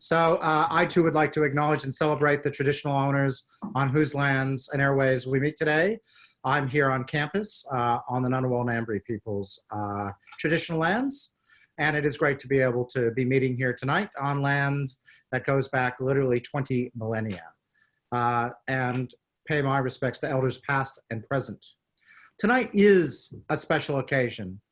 So uh, I too would like to acknowledge and celebrate the traditional owners on whose lands and airways we meet today. I'm here on campus uh, on the Ngunnawal Ngambri people's uh, traditional lands. And it is great to be able to be meeting here tonight on lands that goes back literally 20 millennia. Uh, and pay my respects to elders past and present. Tonight is a special occasion.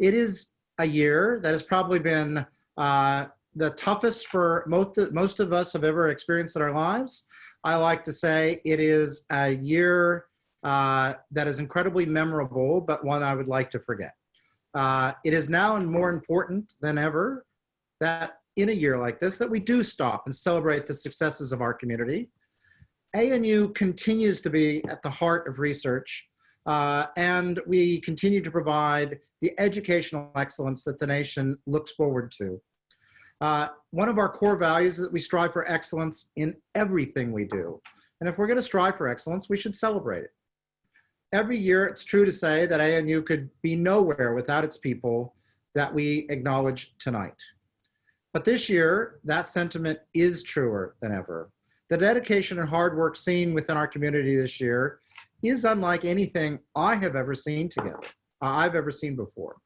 It is a year that has probably been uh, the toughest for most, most of us have ever experienced in our lives. I like to say it is a year uh, that is incredibly memorable, but one I would like to forget. Uh, it is now more important than ever that in a year like this that we do stop and celebrate the successes of our community. ANU continues to be at the heart of research uh, and we continue to provide the educational excellence that the nation looks forward to. Uh, one of our core values is that we strive for excellence in everything we do. And if we're gonna strive for excellence, we should celebrate it. Every year, it's true to say that ANU could be nowhere without its people that we acknowledge tonight. But this year, that sentiment is truer than ever. The dedication and hard work seen within our community this year is unlike anything I have ever seen together, uh, I've ever seen before.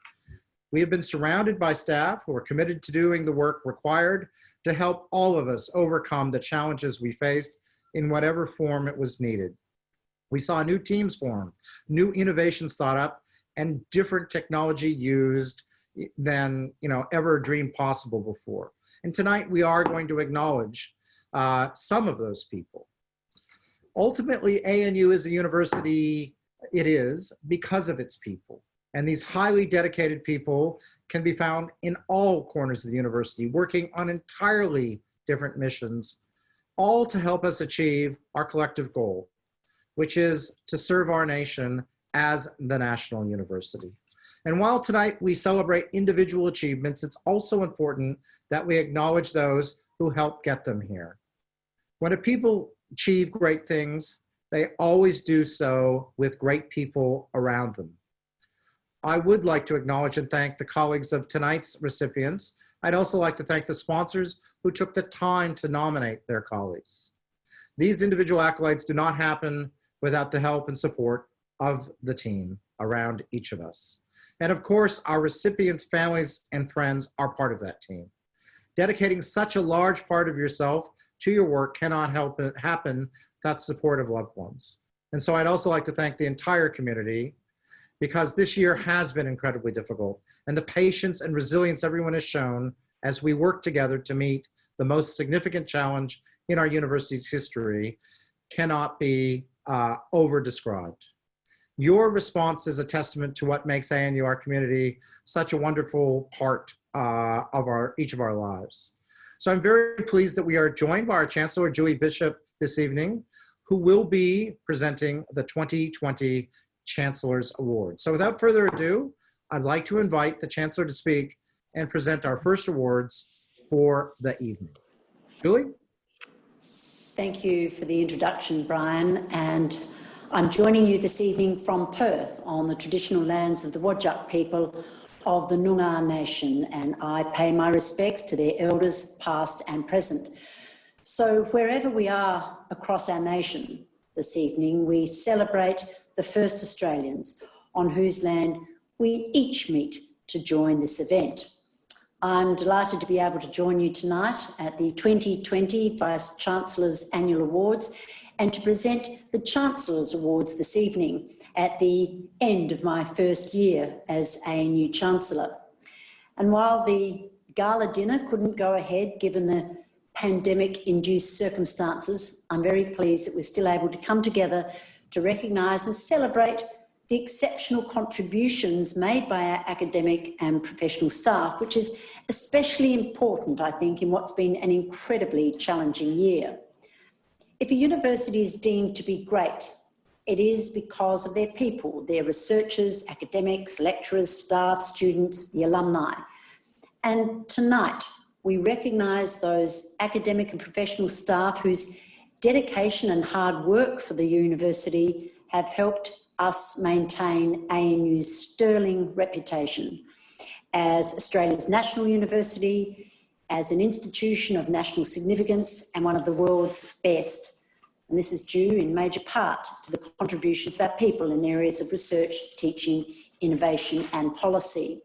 We have been surrounded by staff who are committed to doing the work required to help all of us overcome the challenges we faced in whatever form it was needed. We saw new teams form, new innovations thought up, and different technology used than you know ever dreamed possible before. And tonight we are going to acknowledge uh, some of those people. Ultimately, ANU is a university, it is, because of its people. And these highly dedicated people can be found in all corners of the university, working on entirely different missions, all to help us achieve our collective goal, which is to serve our nation as the national university. And while tonight we celebrate individual achievements, it's also important that we acknowledge those who helped get them here. When a people achieve great things, they always do so with great people around them. I would like to acknowledge and thank the colleagues of tonight's recipients. I'd also like to thank the sponsors who took the time to nominate their colleagues. These individual accolades do not happen without the help and support of the team around each of us. And of course, our recipients, families, and friends are part of that team. Dedicating such a large part of yourself to your work cannot help it happen without support of loved ones. And so I'd also like to thank the entire community because this year has been incredibly difficult and the patience and resilience everyone has shown as we work together to meet the most significant challenge in our university's history cannot be uh, over described. Your response is a testament to what makes ANU, our community, such a wonderful part uh, of our each of our lives. So I'm very pleased that we are joined by our Chancellor, Julie Bishop, this evening, who will be presenting the 2020 Chancellor's Award. So without further ado, I'd like to invite the Chancellor to speak and present our first awards for the evening. Julie? Thank you for the introduction, Brian. And I'm joining you this evening from Perth on the traditional lands of the Whadjuk people of the Noongar Nation and I pay my respects to their elders past and present. So wherever we are across our nation this evening, we celebrate the first Australians on whose land we each meet to join this event. I'm delighted to be able to join you tonight at the 2020 Vice Chancellor's Annual Awards and to present the Chancellor's Awards this evening at the end of my first year as a new Chancellor. And while the gala dinner couldn't go ahead given the pandemic-induced circumstances, I'm very pleased that we're still able to come together to recognise and celebrate the exceptional contributions made by our academic and professional staff, which is especially important, I think, in what's been an incredibly challenging year. If a university is deemed to be great, it is because of their people, their researchers, academics, lecturers, staff, students, the alumni. And tonight, we recognise those academic and professional staff whose dedication and hard work for the university have helped us maintain ANU's sterling reputation as Australia's national university, as an institution of national significance and one of the world's best. And this is due in major part to the contributions of our people in areas of research, teaching, innovation and policy.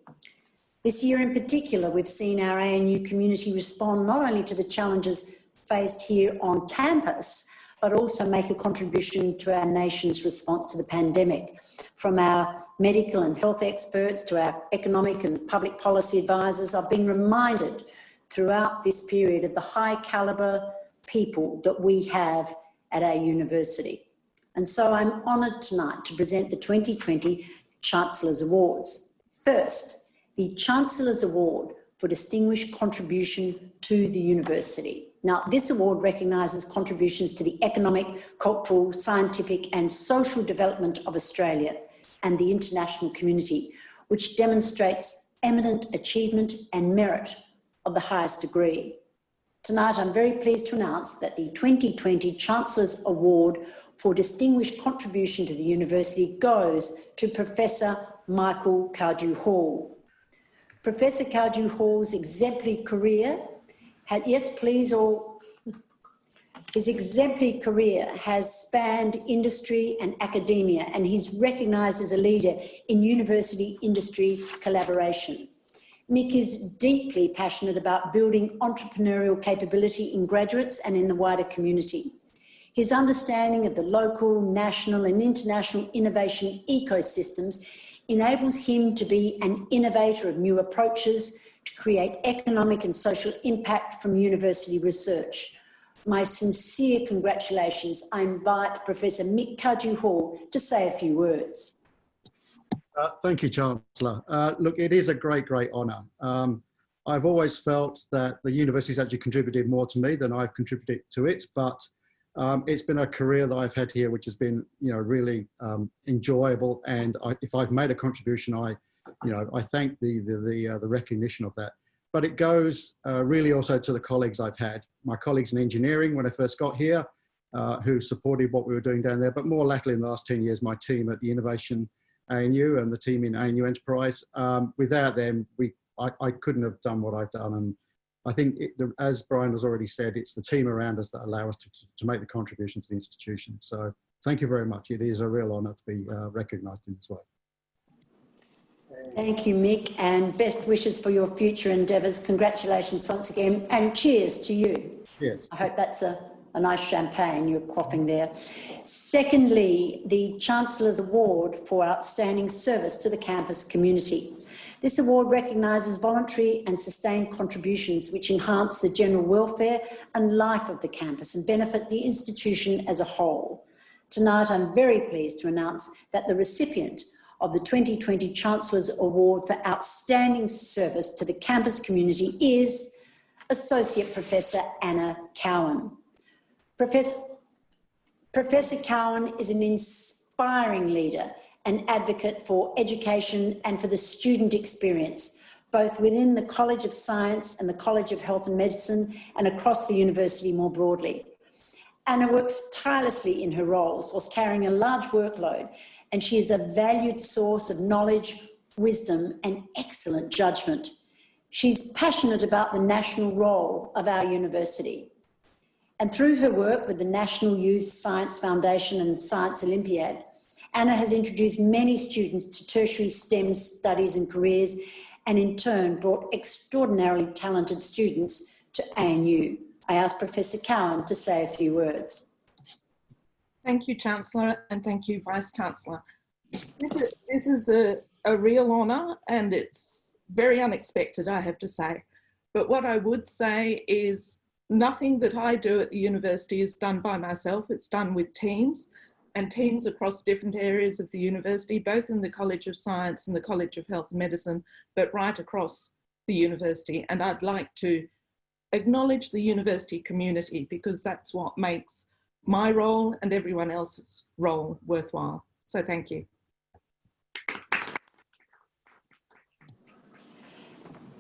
This year in particular, we've seen our ANU community respond not only to the challenges faced here on campus, but also make a contribution to our nation's response to the pandemic. From our medical and health experts to our economic and public policy advisors, I've been reminded throughout this period of the high calibre people that we have at our university. And so I'm honoured tonight to present the 2020 Chancellor's Awards. First, the Chancellor's Award for Distinguished Contribution to the University. Now, this award recognises contributions to the economic, cultural, scientific and social development of Australia and the international community, which demonstrates eminent achievement and merit of the highest degree. Tonight, I'm very pleased to announce that the 2020 Chancellor's Award for Distinguished Contribution to the University goes to Professor Michael Cardew Hall. Professor Cardew Hall's exemplary career had, yes please, or his exemplary career has spanned industry and academia and he's recognised as a leader in university industry collaboration. Mick is deeply passionate about building entrepreneurial capability in graduates and in the wider community. His understanding of the local, national and international innovation ecosystems enables him to be an innovator of new approaches to create economic and social impact from university research. My sincere congratulations. I invite Professor Mick Cardew Hall to say a few words. Uh, thank you, Chancellor. Uh, look, it is a great, great honour. Um, I've always felt that the university's actually contributed more to me than I've contributed to it, but um, it's been a career that I've had here, which has been, you know, really um, enjoyable. And I, if I've made a contribution, I, you know, I thank the the the, uh, the recognition of that. But it goes uh, really also to the colleagues I've had, my colleagues in engineering when I first got here, uh, who supported what we were doing down there. But more latterly, in the last 10 years, my team at the Innovation ANU and the team in ANU Enterprise. Um, without them, we I, I, couldn't have done what I've done. And I think, it, the, as Brian has already said, it's the team around us that allow us to, to make the contribution to the institution. So thank you very much. It is a real honour to be uh, recognised in this way. Thank you, Mick, and best wishes for your future endeavours. Congratulations once again, and cheers to you. Yes. I hope that's a a nice champagne you're quaffing there. Secondly, the Chancellor's Award for Outstanding Service to the campus community. This award recognises voluntary and sustained contributions which enhance the general welfare and life of the campus and benefit the institution as a whole. Tonight, I'm very pleased to announce that the recipient of the 2020 Chancellor's Award for Outstanding Service to the campus community is Associate Professor Anna Cowan. Professor, Professor Cowan is an inspiring leader and advocate for education and for the student experience, both within the College of Science and the College of Health and Medicine and across the university more broadly. Anna works tirelessly in her roles whilst carrying a large workload and she is a valued source of knowledge, wisdom and excellent judgment. She's passionate about the national role of our university and through her work with the National Youth Science Foundation and Science Olympiad, Anna has introduced many students to tertiary STEM studies and careers, and in turn brought extraordinarily talented students to ANU. I ask Professor Cowan to say a few words. Thank you, Chancellor, and thank you, Vice-Chancellor. This is, this is a, a real honour and it's very unexpected, I have to say. But what I would say is nothing that I do at the university is done by myself, it's done with teams and teams across different areas of the university, both in the College of Science and the College of Health and Medicine, but right across the university. And I'd like to acknowledge the university community because that's what makes my role and everyone else's role worthwhile. So thank you.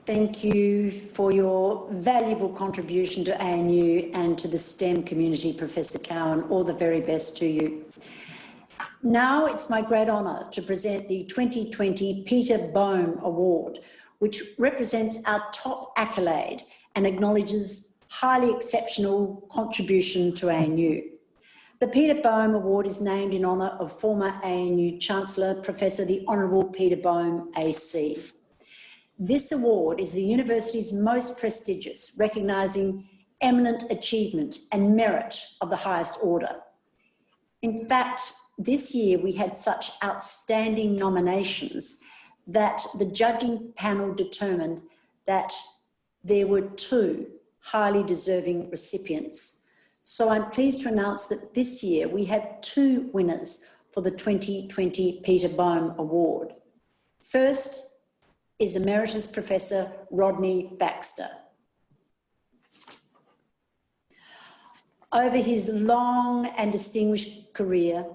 Thank you for your valuable contribution to ANU and to the STEM community, Professor Cowan. All the very best to you. Now it's my great honour to present the 2020 Peter Baume Award, which represents our top accolade and acknowledges highly exceptional contribution to ANU. The Peter Baume Award is named in honour of former ANU Chancellor Professor the Honourable Peter Baume AC. This award is the university's most prestigious, recognising eminent achievement and merit of the highest order. In fact, this year we had such outstanding nominations that the judging panel determined that there were two highly deserving recipients. So I'm pleased to announce that this year we have two winners for the 2020 Peter Baume Award. First is Emeritus Professor Rodney Baxter. Over his long and distinguished career,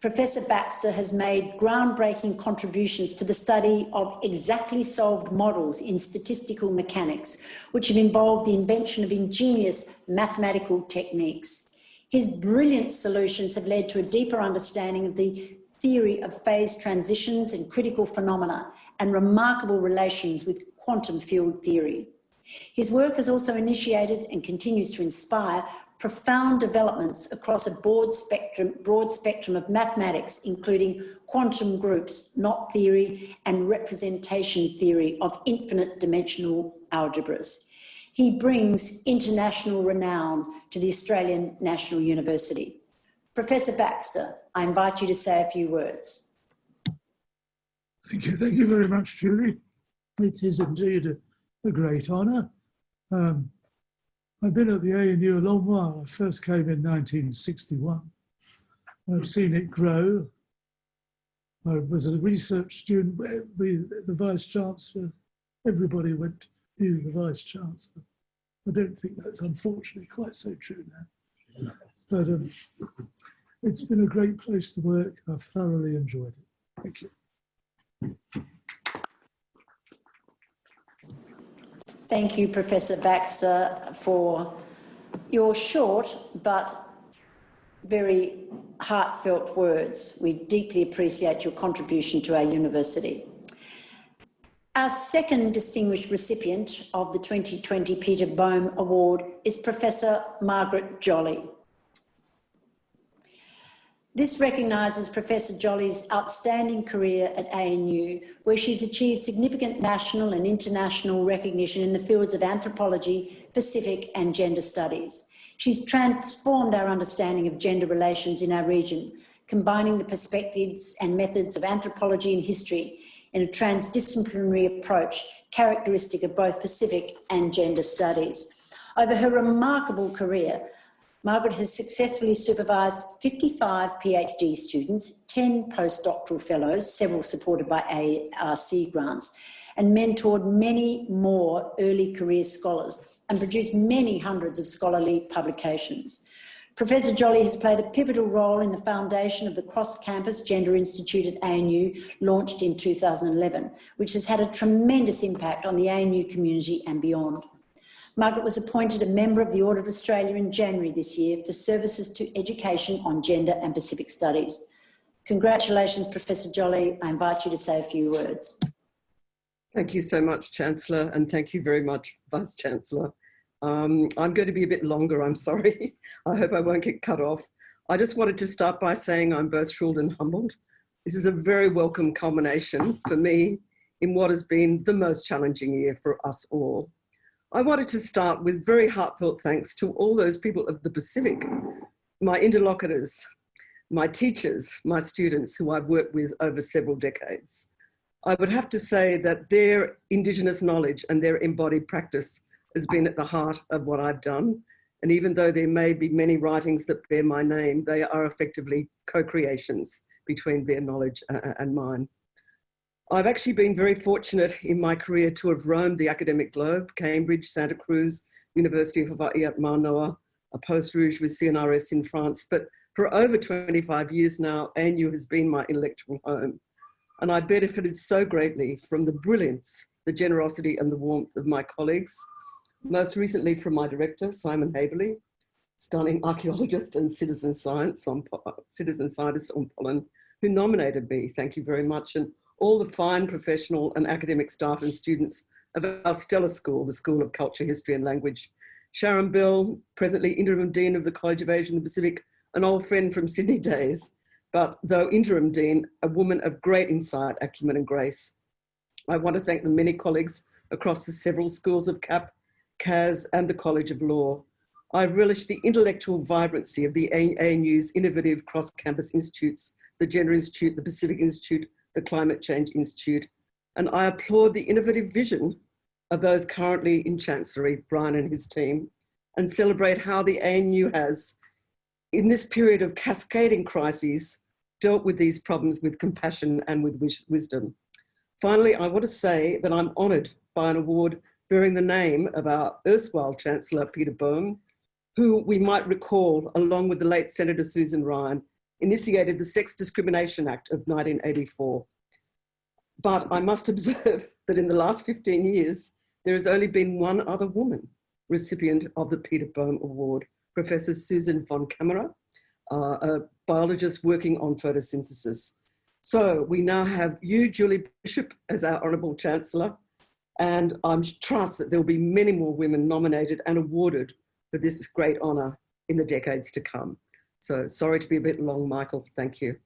Professor Baxter has made groundbreaking contributions to the study of exactly solved models in statistical mechanics, which have involved the invention of ingenious mathematical techniques. His brilliant solutions have led to a deeper understanding of the theory of phase transitions and critical phenomena and remarkable relations with quantum field theory. His work has also initiated and continues to inspire profound developments across a broad spectrum, broad spectrum of mathematics, including quantum groups, knot theory, and representation theory of infinite dimensional algebras. He brings international renown to the Australian National University. Professor Baxter, I invite you to say a few words. Thank you. Thank you very much, Julie. It is indeed a, a great honour. Um, I've been at the ANU a long while. I first came in 1961. I've seen it grow. I was a research student. We, the Vice Chancellor, everybody went to the Vice Chancellor. I don't think that's unfortunately quite so true now. But um, it's been a great place to work. I've thoroughly enjoyed it. Thank you. Thank you, Professor Baxter, for your short but very heartfelt words. We deeply appreciate your contribution to our university. Our second distinguished recipient of the 2020 Peter Baume Award is Professor Margaret Jolly. This recognises Professor Jolly's outstanding career at ANU, where she's achieved significant national and international recognition in the fields of anthropology, Pacific and gender studies. She's transformed our understanding of gender relations in our region, combining the perspectives and methods of anthropology and history in a transdisciplinary approach characteristic of both Pacific and gender studies. Over her remarkable career, Margaret has successfully supervised 55 PhD students, 10 postdoctoral fellows, several supported by ARC grants, and mentored many more early career scholars and produced many hundreds of scholarly publications. Professor Jolly has played a pivotal role in the foundation of the cross-campus Gender Institute at ANU, launched in 2011, which has had a tremendous impact on the ANU community and beyond. Margaret was appointed a member of the Order of Australia in January this year for services to education on gender and Pacific studies. Congratulations, Professor Jolly. I invite you to say a few words. Thank you so much, Chancellor, and thank you very much, Vice Chancellor. Um, I'm going to be a bit longer, I'm sorry. I hope I won't get cut off. I just wanted to start by saying I'm both thrilled and humbled. This is a very welcome culmination for me in what has been the most challenging year for us all. I wanted to start with very heartfelt thanks to all those people of the Pacific, my interlocutors, my teachers, my students who I've worked with over several decades. I would have to say that their Indigenous knowledge and their embodied practice has been at the heart of what I've done. And even though there may be many writings that bear my name, they are effectively co-creations between their knowledge uh, uh, and mine. I've actually been very fortunate in my career to have roamed the academic globe, Cambridge, Santa Cruz, University of Hawaii at Manoa, a post Rouge with CNRS in France. But for over 25 years now, ANU has been my intellectual home. And I benefited so greatly from the brilliance, the generosity and the warmth of my colleagues, most recently from my director, Simon Haberle, stunning archaeologist and citizen science on citizen scientist on pollen, who nominated me. Thank you very much. And all the fine professional and academic staff and students of our stellar school, the School of Culture, History and Language. Sharon Bell, presently Interim Dean of the College of Asia and the Pacific, an old friend from Sydney days, but though Interim Dean, a woman of great insight, acumen and grace. I want to thank the many colleagues across the several schools of CAP, CAS and the College of Law. I relish the intellectual vibrancy of the ANU's innovative cross-campus institutes, the Gender Institute, the Pacific Institute, the Climate Change Institute, and I applaud the innovative vision of those currently in Chancellery, Brian and his team, and celebrate how the ANU has, in this period of cascading crises, dealt with these problems with compassion and with wis wisdom. Finally, I want to say that I'm honoured by an award bearing the name of our erstwhile Chancellor, Peter Baume, who we might recall, along with the late Senator Susan Ryan, initiated the Sex Discrimination Act of 1984. But I must observe that in the last 15 years, there has only been one other woman recipient of the Peter Baume Award, Professor Susan von Caemmerer, uh, a biologist working on photosynthesis. So we now have you, Julie Bishop, as our Honourable Chancellor, and I trust that there will be many more women nominated and awarded for this great honour in the decades to come. So sorry to be a bit long, Michael. Thank you.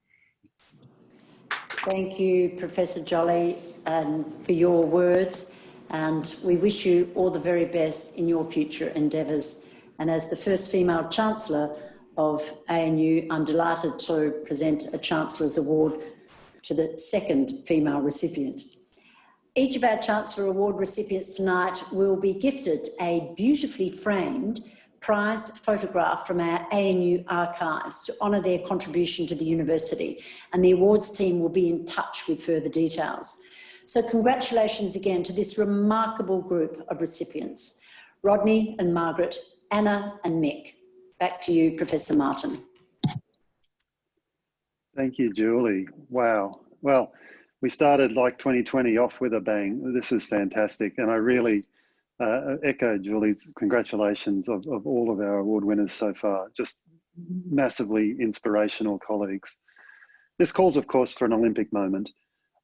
Thank you, Professor Jolly, and for your words. And we wish you all the very best in your future endeavours. And as the first female Chancellor of ANU, I'm delighted to present a Chancellor's Award to the second female recipient. Each of our Chancellor Award recipients tonight will be gifted a beautifully framed prized photograph from our ANU archives to honour their contribution to the university and the awards team will be in touch with further details. So congratulations again to this remarkable group of recipients, Rodney and Margaret, Anna and Mick. Back to you, Professor Martin. Thank you, Julie. Wow. Well, we started like 2020 off with a bang. This is fantastic. And I really uh, echo Julie's congratulations of, of all of our award winners so far. Just massively inspirational colleagues. This calls, of course, for an Olympic moment.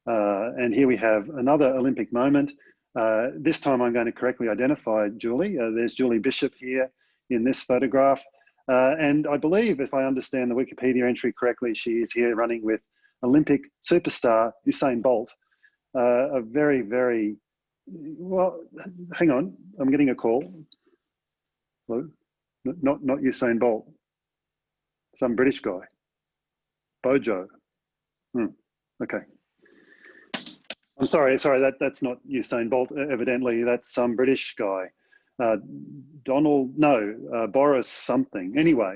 Uh, and here we have another Olympic moment. Uh, this time I'm going to correctly identify Julie. Uh, there's Julie Bishop here in this photograph. Uh, and I believe, if I understand the Wikipedia entry correctly, she is here running with Olympic superstar Usain Bolt. Uh, a very, very, well, hang on, I'm getting a call. Hello? Not, not Usain Bolt, some British guy. Bojo. Hmm. Okay. I'm sorry, sorry, that, that's not Usain Bolt, evidently. That's some British guy. Uh, Donald, no, uh, Boris something. Anyway,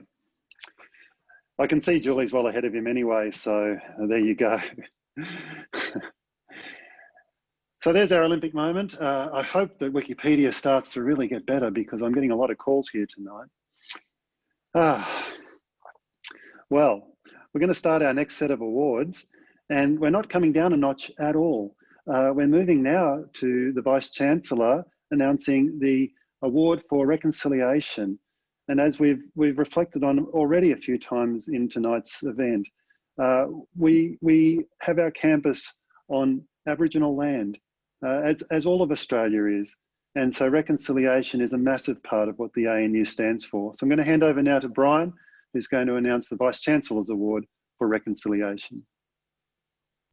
I can see Julie's well ahead of him anyway, so uh, there you go. so there's our Olympic moment. Uh, I hope that Wikipedia starts to really get better because I'm getting a lot of calls here tonight. Ah, well, we're going to start our next set of awards and we're not coming down a notch at all. Uh, we're moving now to the Vice Chancellor announcing the Award for Reconciliation. And as we've, we've reflected on already a few times in tonight's event, uh, we, we have our campus on Aboriginal land, uh, as, as all of Australia is. And so reconciliation is a massive part of what the ANU stands for. So I'm going to hand over now to Brian, who's going to announce the Vice Chancellor's Award for Reconciliation.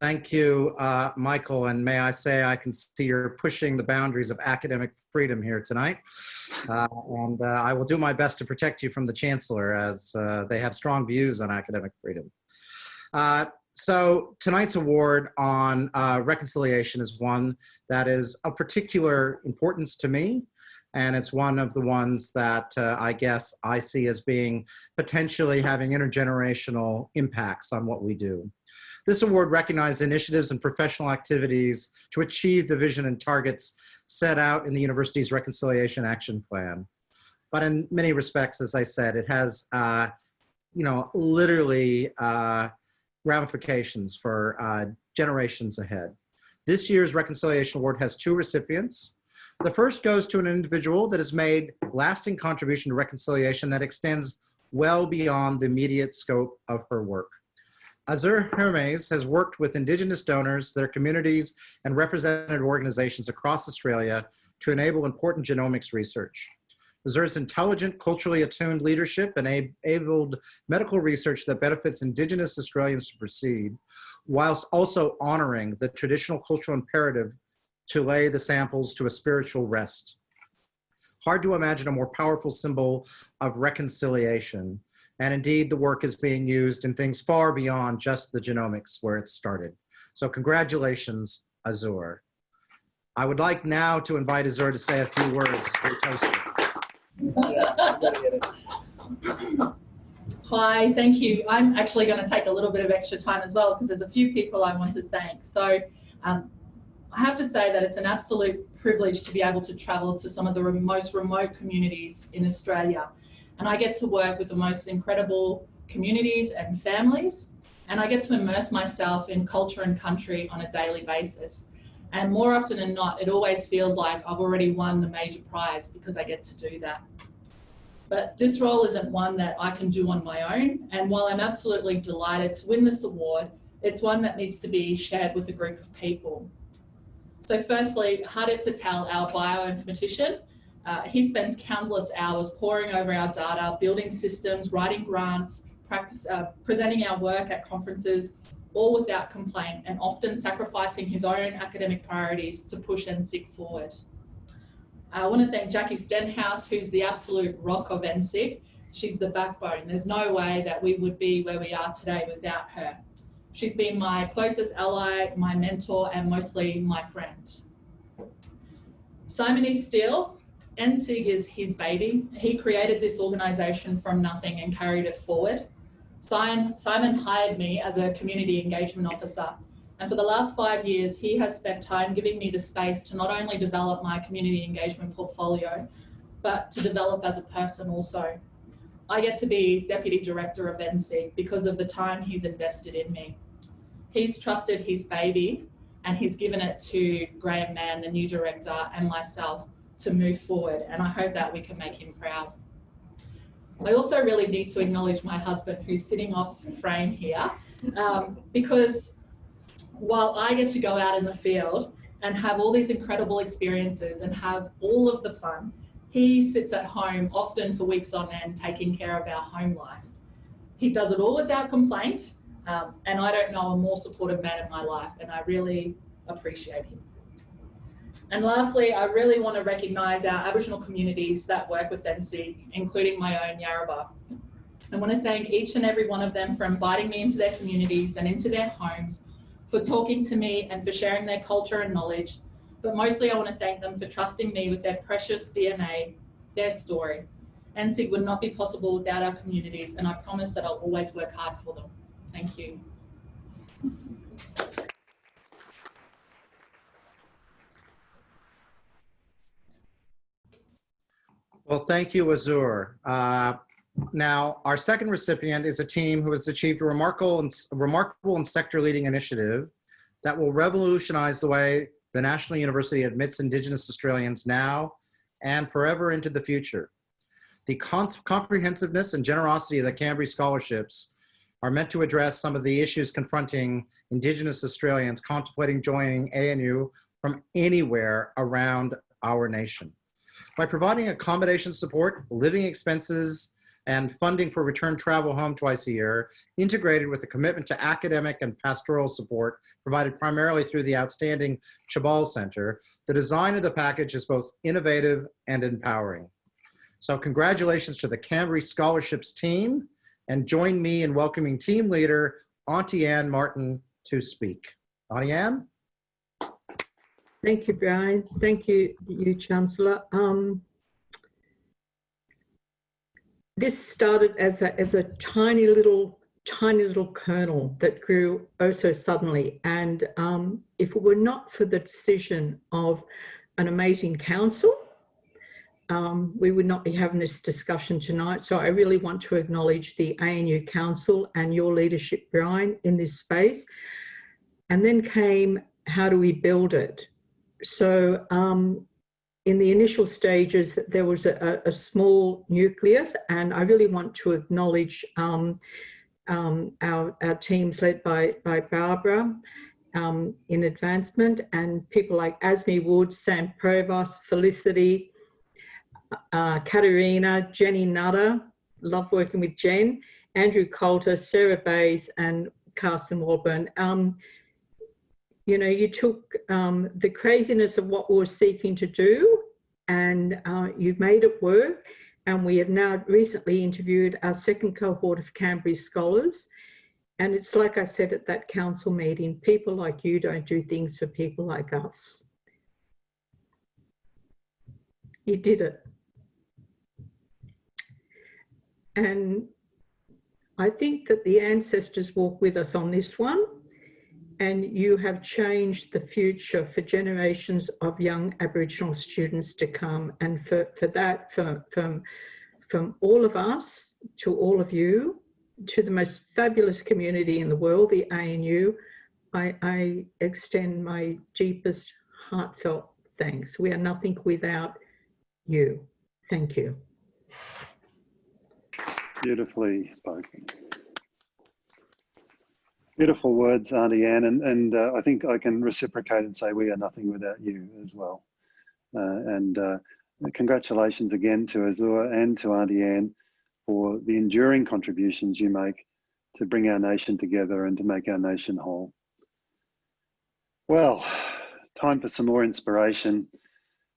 Thank you, uh, Michael. And may I say, I can see you're pushing the boundaries of academic freedom here tonight. Uh, and uh, I will do my best to protect you from the Chancellor as uh, they have strong views on academic freedom. Uh, so tonight's award on uh, reconciliation is one that is of particular importance to me. And it's one of the ones that I guess I see as being potentially having intergenerational impacts on what we do. This award recognizes initiatives and professional activities to achieve the vision and targets set out in the university's Reconciliation Action Plan. But in many respects, as I said, it has, uh, you know, literally uh, ramifications for uh, generations ahead. This year's Reconciliation Award has two recipients. The first goes to an individual that has made lasting contribution to reconciliation that extends well beyond the immediate scope of her work. Azure Hermes has worked with Indigenous donors, their communities, and representative organizations across Australia to enable important genomics research. Azure's intelligent, culturally attuned leadership and enabled medical research that benefits Indigenous Australians to proceed, whilst also honoring the traditional cultural imperative to lay the samples to a spiritual rest. Hard to imagine a more powerful symbol of reconciliation. And indeed, the work is being used in things far beyond just the genomics where it started. So congratulations, Azure. I would like now to invite Azure to say a few words for. Hi, thank you. I'm actually going to take a little bit of extra time as well because there's a few people I want to thank. So um, I have to say that it's an absolute privilege to be able to travel to some of the most remote communities in Australia. And I get to work with the most incredible communities and families. And I get to immerse myself in culture and country on a daily basis. And more often than not, it always feels like I've already won the major prize because I get to do that. But this role isn't one that I can do on my own. And while I'm absolutely delighted to win this award, it's one that needs to be shared with a group of people. So firstly, Hardip Patel, our bioinformatician, uh, he spends countless hours poring over our data, building systems, writing grants, practice, uh, presenting our work at conferences, all without complaint and often sacrificing his own academic priorities to push NCIG forward. Uh, I want to thank Jackie Stenhouse, who's the absolute rock of NCIG. She's the backbone. There's no way that we would be where we are today without her. She's been my closest ally, my mentor, and mostly my friend. Simon E. Steele, NCIG is his baby. He created this organisation from nothing and carried it forward. Simon hired me as a community engagement officer. And for the last five years, he has spent time giving me the space to not only develop my community engagement portfolio, but to develop as a person also. I get to be Deputy Director of NCIG because of the time he's invested in me. He's trusted his baby and he's given it to Graham Mann, the new director, and myself to move forward. And I hope that we can make him proud. I also really need to acknowledge my husband who's sitting off frame here um, because while I get to go out in the field and have all these incredible experiences and have all of the fun, he sits at home often for weeks on end taking care of our home life. He does it all without complaint um, and I don't know a more supportive man in my life and I really appreciate him. And lastly, I really want to recognise our Aboriginal communities that work with NCIG, including my own Yarrabah. I want to thank each and every one of them for inviting me into their communities and into their homes, for talking to me and for sharing their culture and knowledge. But mostly I want to thank them for trusting me with their precious DNA, their story. NCIG would not be possible without our communities and I promise that I'll always work hard for them. Thank you. Well, thank you, Azure. Uh, now, our second recipient is a team who has achieved a remarkable and, remarkable and sector-leading initiative that will revolutionize the way the National University admits Indigenous Australians now and forever into the future. The comprehensiveness and generosity of the Kambri scholarships are meant to address some of the issues confronting Indigenous Australians contemplating joining ANU from anywhere around our nation. By providing accommodation support, living expenses, and funding for return travel home twice a year, integrated with a commitment to academic and pastoral support provided primarily through the outstanding Tjabal Center, the design of the package is both innovative and empowering. So congratulations to the Kambri Scholarships team, and join me in welcoming team leader, Auntie Ann Martin, to speak. Auntie Ann? Thank you, Brian. Thank you, you Chancellor. Um, this started as a, as a tiny little, tiny little kernel that grew oh so suddenly. And um, if it were not for the decision of an amazing council, um, we would not be having this discussion tonight. So I really want to acknowledge the ANU Council and your leadership, Brian, in this space. And then came, how do we build it? So um, in the initial stages, there was a, a, small nucleus, and I really want to acknowledge um, um, our, our teams led by, by Barbara um, in advancement and people like Asmi Wood, Sam Provost, Felicity, uh, Katerina, Jenny Nutter, love working with Jen, Andrew Coulter, Sarah Bays and Carson Warburn. Um, you know, you took um, the craziness of what we were seeking to do and uh, you've made it work. And we have now recently interviewed our second cohort of Kambri scholars. And it's like I said at that council meeting, people like you don't do things for people like us. You did it. And I think that the ancestors walk with us on this one and you have changed the future for generations of young Aboriginal students to come. And for, for that, for, from, from all of us to all of you, to the most fabulous community in the world, the ANU, I, I extend my deepest heartfelt thanks. We are nothing without you. Thank you. Beautifully spoken. Beautiful words, Auntie Anne, and, and uh, I think I can reciprocate and say we are nothing without you as well. Uh, and uh, congratulations again to Azure and to Auntie Anne for the enduring contributions you make to bring our nation together and to make our nation whole. Well, time for some more inspiration.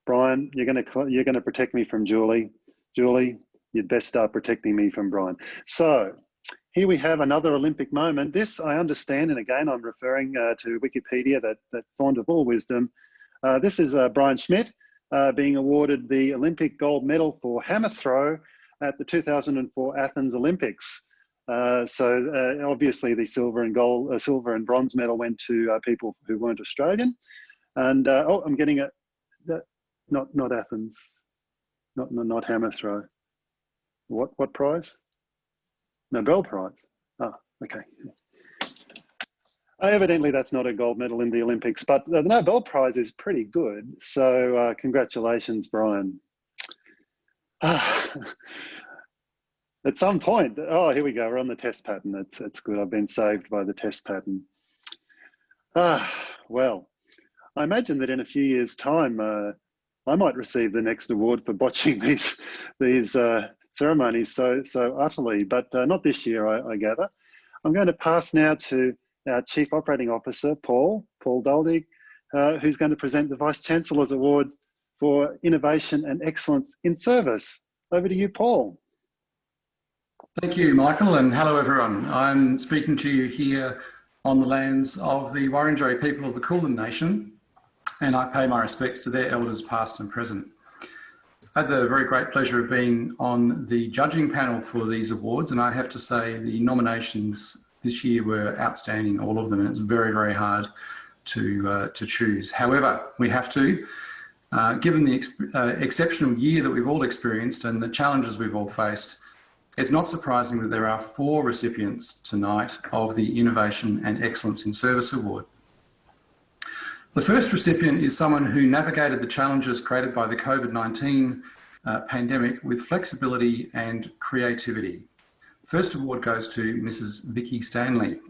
Brian, you're going to you're going to protect me from Julie. Julie, you'd best start protecting me from Brian. So here we have another Olympic moment. This I understand, and again, I'm referring uh, to Wikipedia, that, that font of all wisdom. Uh, this is uh, Brian Schmidt uh, being awarded the Olympic gold medal for hammer throw at the 2004 Athens Olympics. Uh, so uh, obviously the silver and gold, silver and bronze medal went to people who weren't Australian. And oh, I'm getting it. Not not Athens, not not hammer throw. What what prize? Nobel Prize. Ah, okay. Evidently, that's not a gold medal in the Olympics, but the Nobel Prize is pretty good. So, uh, congratulations, Brian. Ah, at some point, oh, here we go. We're on the test pattern. That's that's good. I've been saved by the test pattern. Ah, well, I imagine that in a few years' time, uh, I might receive the next award for botching these these uh, ceremonies so so utterly, but uh, not this year, I, I, gather. I'm going to pass now to our Chief Operating Officer, Paul, Paul Duldig, uh, who's going to present the Vice Chancellor's Awards for Innovation and Excellence in Service. Over to you, Paul. Thank you, Michael, and hello everyone. I'm speaking to you here on the lands of the Wurundjeri people of the Kulin Nation, and I pay my respects to their elders past and present. I had the very great pleasure of being on the judging panel for these awards, and I have to say the nominations this year were outstanding, all of them, and it's very, very hard to, uh, to choose. However, we have to, uh, given the ex uh, exceptional year that we've all experienced and the challenges we've all faced, it's not surprising that there are four recipients tonight of the Innovation and Excellence in Service Award. The first recipient is someone who navigated the challenges created by the COVID-19 uh, pandemic with flexibility and creativity. First award goes to Mrs. Vicky Stanley.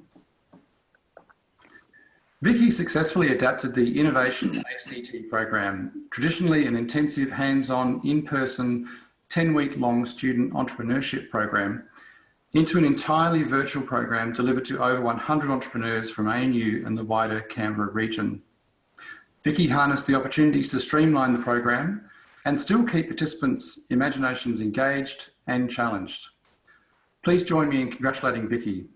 Vicky successfully adapted the Innovation ACT program, traditionally an intensive hands-on, in-person, 10-week long student entrepreneurship program, into an entirely virtual program delivered to over 100 entrepreneurs from ANU and the wider Canberra region. Vicky harnessed the opportunities to streamline the program and still keep participants' imaginations engaged and challenged. Please join me in congratulating Vicky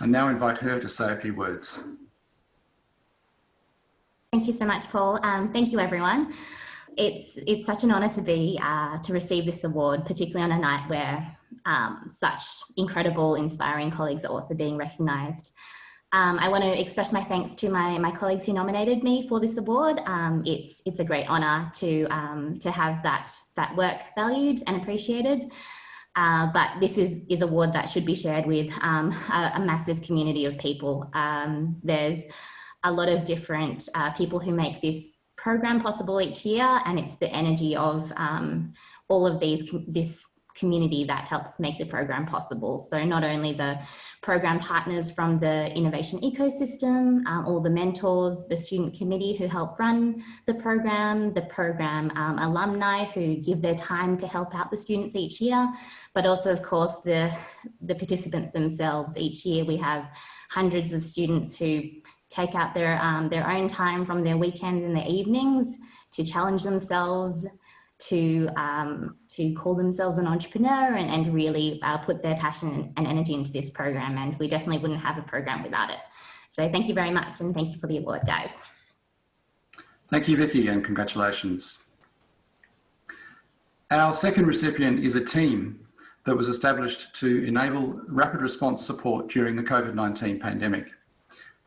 and now invite her to say a few words. Thank you so much, Paul. Um, thank you, everyone. It's, it's such an honour to be, uh, to receive this award, particularly on a night where um, such incredible, inspiring colleagues are also being recognised. Um, I want to express my thanks to my, my colleagues who nominated me for this award. Um, it's, it's a great honour to, um, to have that, that work valued and appreciated. Uh, but this is, is award that should be shared with um, a, a, massive community of people. Um, there's a lot of different uh, people who make this program possible each year and it's the energy of um, all of these this community that helps make the program possible. So not only the program partners from the innovation ecosystem, um, all the mentors, the student committee who help run the program, the program um, alumni who give their time to help out the students each year, but also of course the, the participants themselves. Each year we have hundreds of students who take out their, um, their own time from their weekends and their evenings to challenge themselves, to, um, to call themselves an entrepreneur and, and really uh, put their passion and energy into this program. And we definitely wouldn't have a program without it. So thank you very much and thank you for the award, guys. Thank you, Vicky, and congratulations. Our second recipient is a team that was established to enable rapid response support during the COVID-19 pandemic.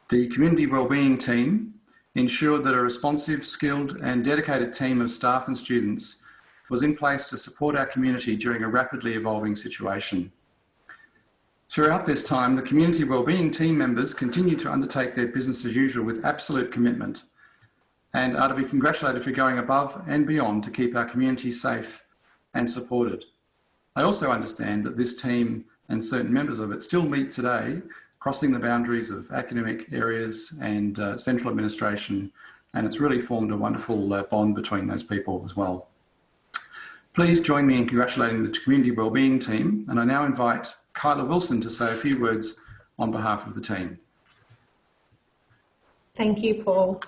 The Community Wellbeing Team ensured that a responsive, skilled and dedicated team of staff and students was in place to support our community during a rapidly evolving situation. Throughout this time, the Community Wellbeing team members continued to undertake their business as usual with absolute commitment and are to be congratulated for going above and beyond to keep our community safe and supported. I also understand that this team and certain members of it still meet today, crossing the boundaries of academic areas and uh, central administration, and it's really formed a wonderful uh, bond between those people as well. Please join me in congratulating the Community Wellbeing team, and I now invite Kyla Wilson to say a few words on behalf of the team. Thank you, Paul.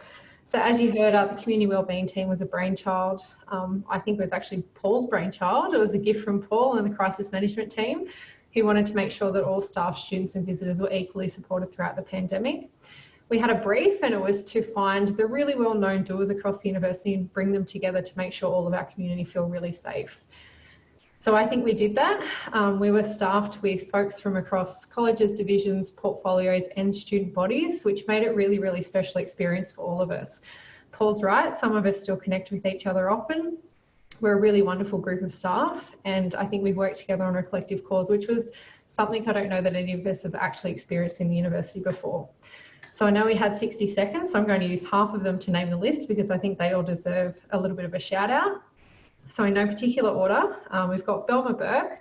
So as you heard, uh, the community wellbeing team was a brainchild. Um, I think it was actually Paul's brainchild. It was a gift from Paul and the crisis management team who wanted to make sure that all staff, students and visitors were equally supported throughout the pandemic. We had a brief and it was to find the really well-known doers across the university and bring them together to make sure all of our community feel really safe. So I think we did that. Um, we were staffed with folks from across colleges, divisions, portfolios and student bodies, which made it really, really special experience for all of us. Paul's right, some of us still connect with each other often. We're a really wonderful group of staff and I think we've worked together on a collective cause, which was something I don't know that any of us have actually experienced in the university before. So I know we had 60 seconds, so I'm going to use half of them to name the list because I think they all deserve a little bit of a shout out. So in no particular order, um, we've got Belma Burke,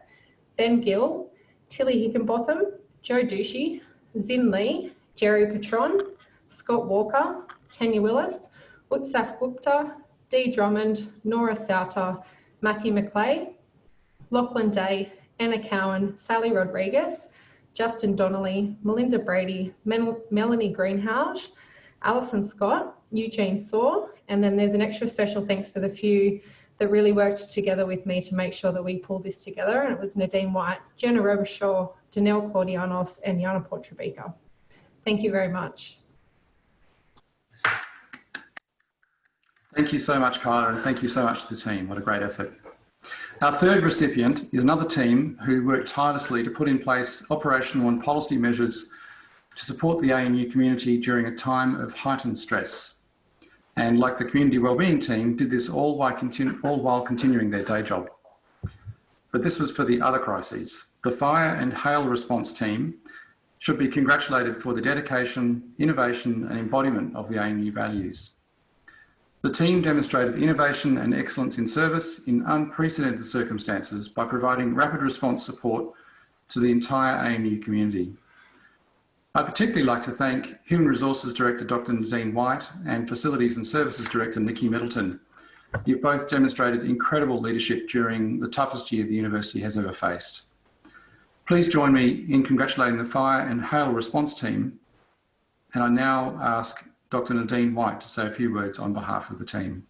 Ben Gill, Tilly Hickenbotham, Joe Ducey, Zin Lee, Jerry Patron, Scott Walker, Tanya Willis, Utsaf Gupta, Dee Drummond, Nora Sauter, Matthew McClay, Lachlan Day, Anna Cowan, Sally Rodriguez, Justin Donnelly, Melinda Brady, Mel Melanie Greenhouse, Alison Scott, Eugene Saw, and then there's an extra special thanks for the few that really worked together with me to make sure that we pulled this together. And it was Nadine White, Jenna Robichaud, Danelle Claudianos, and Yana Portrabica. Thank you very much. Thank you so much, Kyla, and thank you so much to the team. What a great effort. Our third recipient is another team who worked tirelessly to put in place operational and policy measures to support the ANU community during a time of heightened stress and like the community wellbeing team, did this all while, continu all while continuing their day job. But this was for the other crises. The fire and hail response team should be congratulated for the dedication, innovation and embodiment of the ANU values. The team demonstrated innovation and excellence in service in unprecedented circumstances by providing rapid response support to the entire ANU community. I'd particularly like to thank Human Resources Director Dr Nadine White and Facilities and Services Director Nikki Middleton. You've both demonstrated incredible leadership during the toughest year the university has ever faced. Please join me in congratulating the fire and hail response team. And I now ask Dr Nadine White to say a few words on behalf of the team.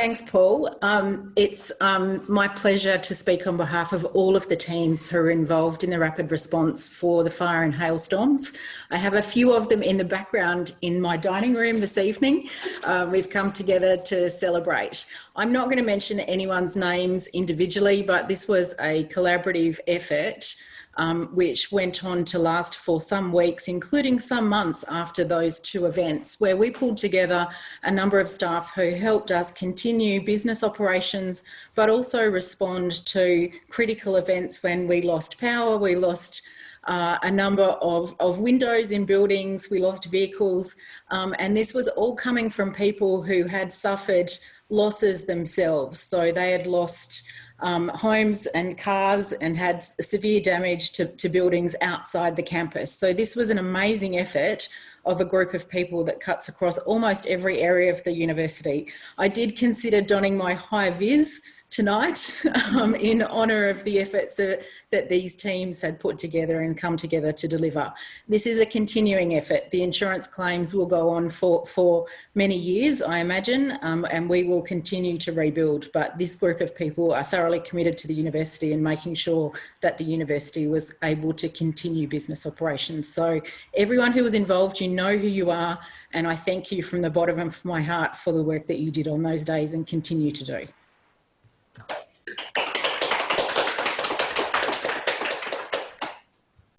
Thanks, Paul. Um, it's um, my pleasure to speak on behalf of all of the teams who are involved in the rapid response for the fire and hailstorms. I have a few of them in the background in my dining room this evening. Uh, we've come together to celebrate. I'm not going to mention anyone's names individually, but this was a collaborative effort um, which went on to last for some weeks, including some months after those two events, where we pulled together a number of staff who helped us continue business operations, but also respond to critical events when we lost power, we lost uh, a number of, of windows in buildings, we lost vehicles, um, and this was all coming from people who had suffered losses themselves. So they had lost um, homes and cars and had severe damage to, to buildings outside the campus. So this was an amazing effort of a group of people that cuts across almost every area of the university. I did consider donning my high vis tonight um, in honour of the efforts that these teams had put together and come together to deliver. This is a continuing effort. The insurance claims will go on for, for many years, I imagine, um, and we will continue to rebuild. But this group of people are thoroughly committed to the university and making sure that the university was able to continue business operations. So everyone who was involved, you know who you are, and I thank you from the bottom of my heart for the work that you did on those days and continue to do.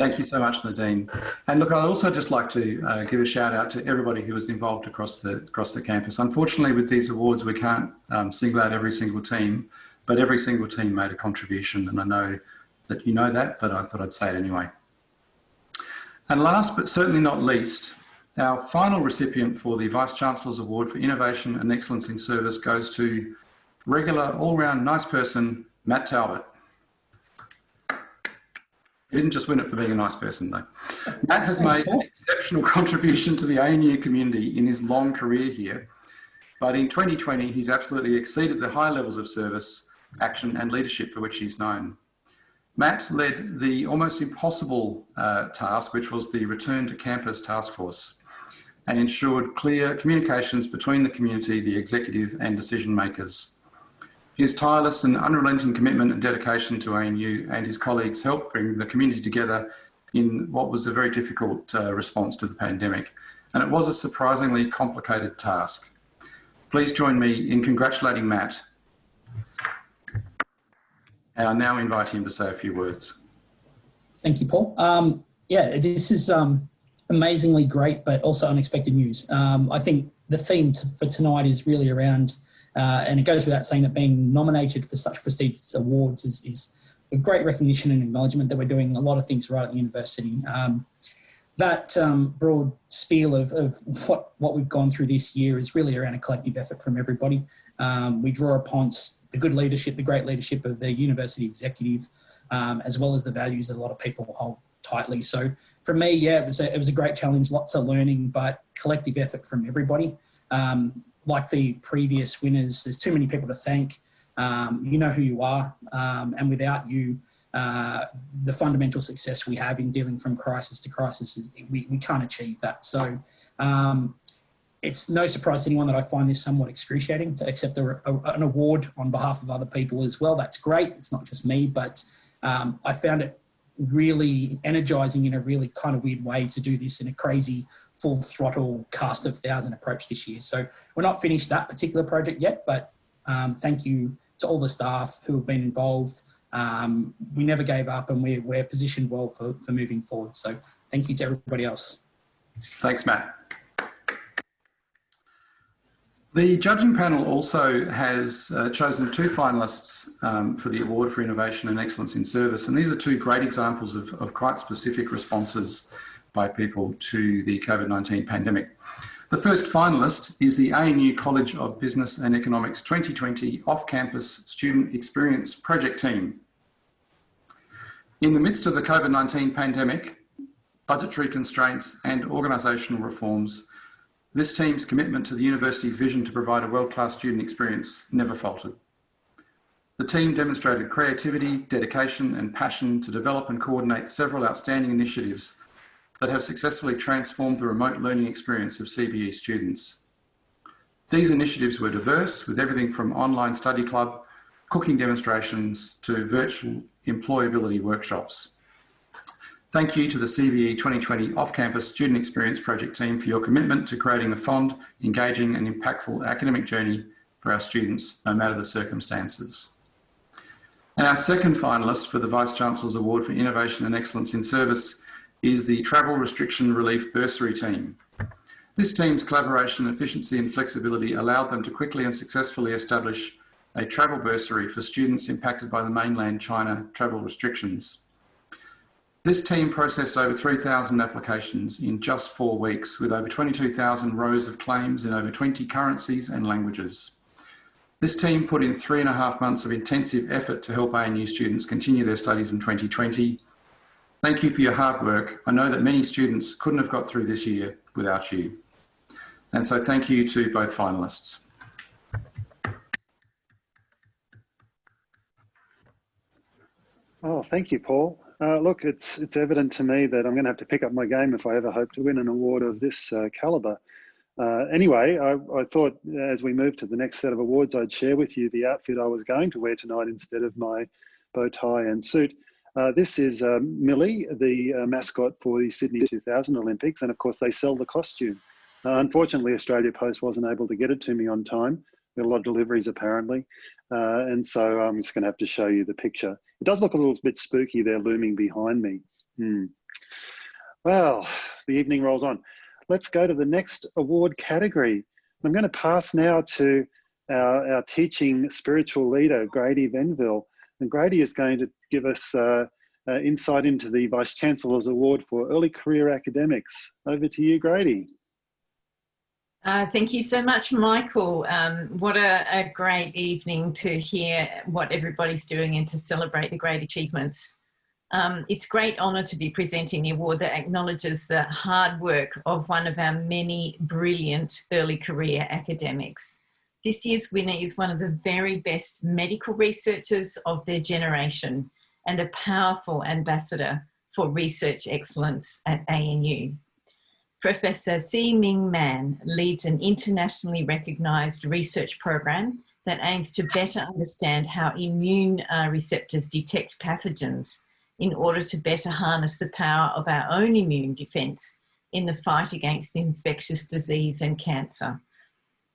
Thank you so much, Nadine. And look, I'd also just like to uh, give a shout out to everybody who was involved across the across the campus. Unfortunately, with these awards, we can't um, single out every single team, but every single team made a contribution, and I know that you know that, but I thought I'd say it anyway. And last but certainly not least, our final recipient for the Vice-Chancellor's Award for Innovation and Excellence in Service goes to regular, all-round nice person, Matt Talbot. He didn't just win it for being a nice person though. Matt has made an exceptional contribution to the ANU community in his long career here. But in 2020, he's absolutely exceeded the high levels of service, action and leadership for which he's known. Matt led the almost impossible uh, task, which was the return to campus task force and ensured clear communications between the community, the executive and decision makers. His tireless and unrelenting commitment and dedication to ANU and his colleagues helped bring the community together in what was a very difficult uh, response to the pandemic. And it was a surprisingly complicated task. Please join me in congratulating Matt. And I now invite him to say a few words. Thank you, Paul. Um, yeah, this is um, amazingly great, but also unexpected news. Um, I think the theme for tonight is really around uh, and it goes without saying that being nominated for such prestigious awards is, is a great recognition and acknowledgement that we're doing a lot of things right at the university. Um, that um, broad spiel of, of what, what we've gone through this year is really around a collective effort from everybody. Um, we draw upon the good leadership, the great leadership of the university executive, um, as well as the values that a lot of people hold tightly. So for me, yeah, it was a, it was a great challenge, lots of learning, but collective effort from everybody. Um, like the previous winners, there's too many people to thank. Um, you know who you are, um, and without you, uh, the fundamental success we have in dealing from crisis to crisis, is, we, we can't achieve that. So um, it's no surprise to anyone that I find this somewhat excruciating to accept a, a, an award on behalf of other people as well. That's great. It's not just me, but um, I found it really energizing in a really kind of weird way to do this in a crazy full throttle cast of thousand approach this year. So we're not finished that particular project yet, but um, thank you to all the staff who have been involved. Um, we never gave up and we're, we're positioned well for, for moving forward. So thank you to everybody else. Thanks, Matt. The judging panel also has uh, chosen two finalists um, for the Award for Innovation and Excellence in Service. And these are two great examples of, of quite specific responses by people to the COVID-19 pandemic. The first finalist is the ANU College of Business and Economics 2020 Off-Campus Student Experience Project Team. In the midst of the COVID-19 pandemic, budgetary constraints and organisational reforms, this team's commitment to the university's vision to provide a world-class student experience never faltered. The team demonstrated creativity, dedication and passion to develop and coordinate several outstanding initiatives that have successfully transformed the remote learning experience of CBE students. These initiatives were diverse with everything from online study club, cooking demonstrations to virtual employability workshops. Thank you to the CBE 2020 Off-Campus Student Experience Project team for your commitment to creating a fond, engaging and impactful academic journey for our students, no matter the circumstances. And our second finalist for the Vice-Chancellor's Award for Innovation and Excellence in Service is the Travel Restriction Relief Bursary Team. This team's collaboration, efficiency and flexibility allowed them to quickly and successfully establish a travel bursary for students impacted by the mainland China travel restrictions. This team processed over 3,000 applications in just four weeks with over 22,000 rows of claims in over 20 currencies and languages. This team put in three and a half months of intensive effort to help ANU students continue their studies in 2020. Thank you for your hard work. I know that many students couldn't have got through this year without you. And so thank you to both finalists. Oh, thank you, Paul. Uh, look, it's it's evident to me that I'm going to have to pick up my game if I ever hope to win an award of this uh, caliber. Uh, anyway, I, I, thought as we move to the next set of awards, I'd share with you the outfit I was going to wear tonight instead of my bow tie and suit. Uh, this is um, Millie, the uh, mascot for the Sydney 2000 Olympics, and of course they sell the costume. Uh, unfortunately, Australia Post wasn't able to get it to me on time. There a lot of deliveries apparently, and so I'm just going to have to show you the picture. It does look a little bit spooky there looming behind me. Hmm. Well, the evening rolls on. Let's go to the next award category. I'm going to pass now to our, our teaching spiritual leader, Grady Venville. And Grady is going to give us uh, uh, insight into the Vice Chancellor's Award for Early Career Academics. Over to you, Grady. Uh, thank you so much, Michael. Um, what a, a, great evening to hear what everybody's doing and to celebrate the great achievements. Um, it's great honour to be presenting the award that acknowledges the hard work of one of our many brilliant early career academics. This year's winner is one of the very best medical researchers of their generation and a powerful ambassador for research excellence at ANU. Professor Si Ming Man leads an internationally recognised research program that aims to better understand how immune uh, receptors detect pathogens in order to better harness the power of our own immune defence in the fight against infectious disease and cancer.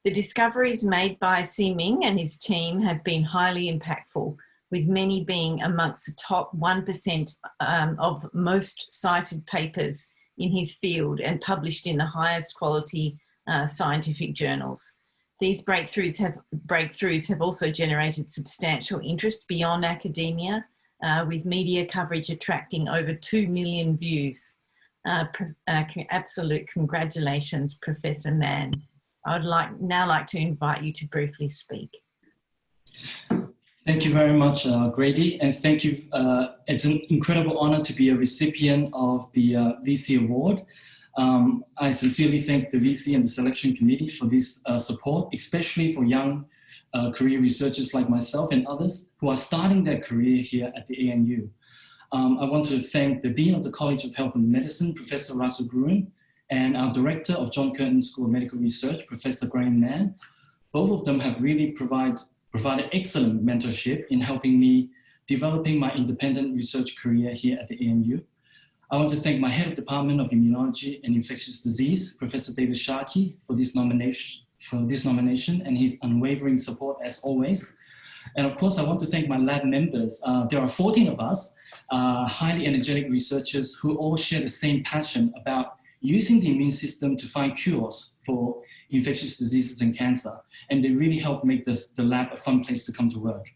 The discoveries made by Si Ming and his team have been highly impactful, with many being amongst the top 1% um, of most cited papers in his field and published in the highest quality uh, scientific journals. These breakthroughs have, breakthroughs have also generated substantial interest beyond academia, uh, with media coverage attracting over 2 million views. Uh, uh absolute congratulations, Professor Man. I would like now like to invite you to briefly speak. Thank you very much, uh, Grady, and thank you. Uh, it's an incredible honor to be a recipient of the uh, VC Award. Um, I sincerely thank the VC and the selection committee for this uh, support, especially for young uh, career researchers like myself and others who are starting their career here at the ANU. Um, I want to thank the Dean of the College of Health and Medicine, Professor Russell Gruen, and our Director of John Curtin School of Medical Research, Professor Graham Mann. Both of them have really provide, provided excellent mentorship in helping me developing my independent research career here at the ANU. I want to thank my head of Department of Immunology and Infectious Disease, Professor David Tscharke, for this nomination, for this nomination and his unwavering support as always. And of course, I want to thank my lab members. Uh, there are 14 of us, uh, highly energetic researchers who all share the same passion about using the immune system to find cures for infectious diseases and cancer. And they really help make the, the lab a fun place to come to work.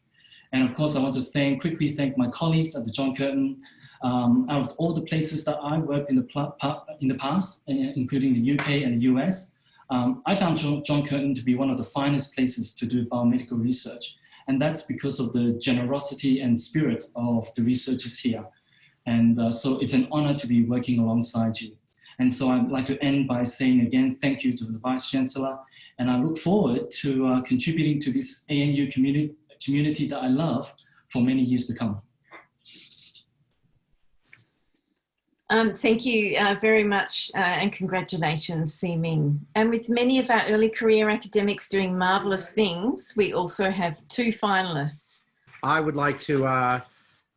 And of course, I want to thank, quickly thank my colleagues at the John Curtin. Um, out of all the places that I worked in the, in the past, uh, including the UK and the US, um, I found John, John Curtin to be one of the finest places to do biomedical research. And that's because of the generosity and spirit of the researchers here. And uh, so it's an honor to be working alongside you. And so I'd like to end by saying again, thank you to the Vice Chancellor. And I look forward to uh, contributing to this ANU community, community that I love for many years to come. Um, thank you uh, very much uh, and congratulations, Si Ming. And with many of our early career academics doing marvellous things, we also have two finalists. I would like to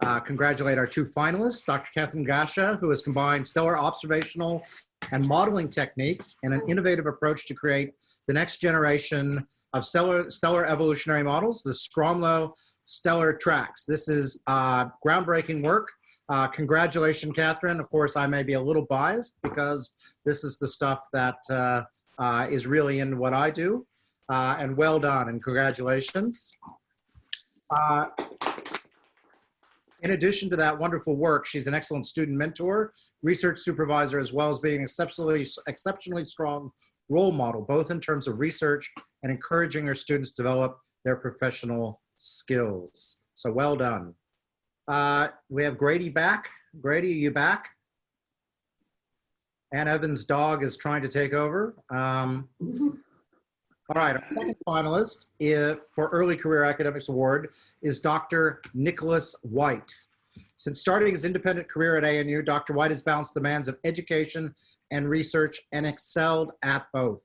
uh, uh, congratulate our two finalists, Dr. Kathryn Grasha, who has combined stellar observational and modeling techniques in an innovative approach to create the next generation of stellar, stellar evolutionary models, the Stromlo stellar tracks. This is uh, groundbreaking work. Uh, congratulations, Catherine. Of course, I may be a little biased because this is the stuff that uh, uh, is really in what I do. Uh, and well done and congratulations. In addition to that wonderful work, she's an excellent student mentor, research supervisor, as well as being exceptionally, exceptionally strong role model, both in terms of research and encouraging her students to develop their professional skills. So well done. Uh, we have Grady back. Grady, are you back? Ann Evans' dog is trying to take over. Um, all right, our second finalist is, for Early Career Academics Award is Dr. Nicholas White. Since starting his independent career at ANU, Dr. White has balanced the demands of education and research and excelled at both.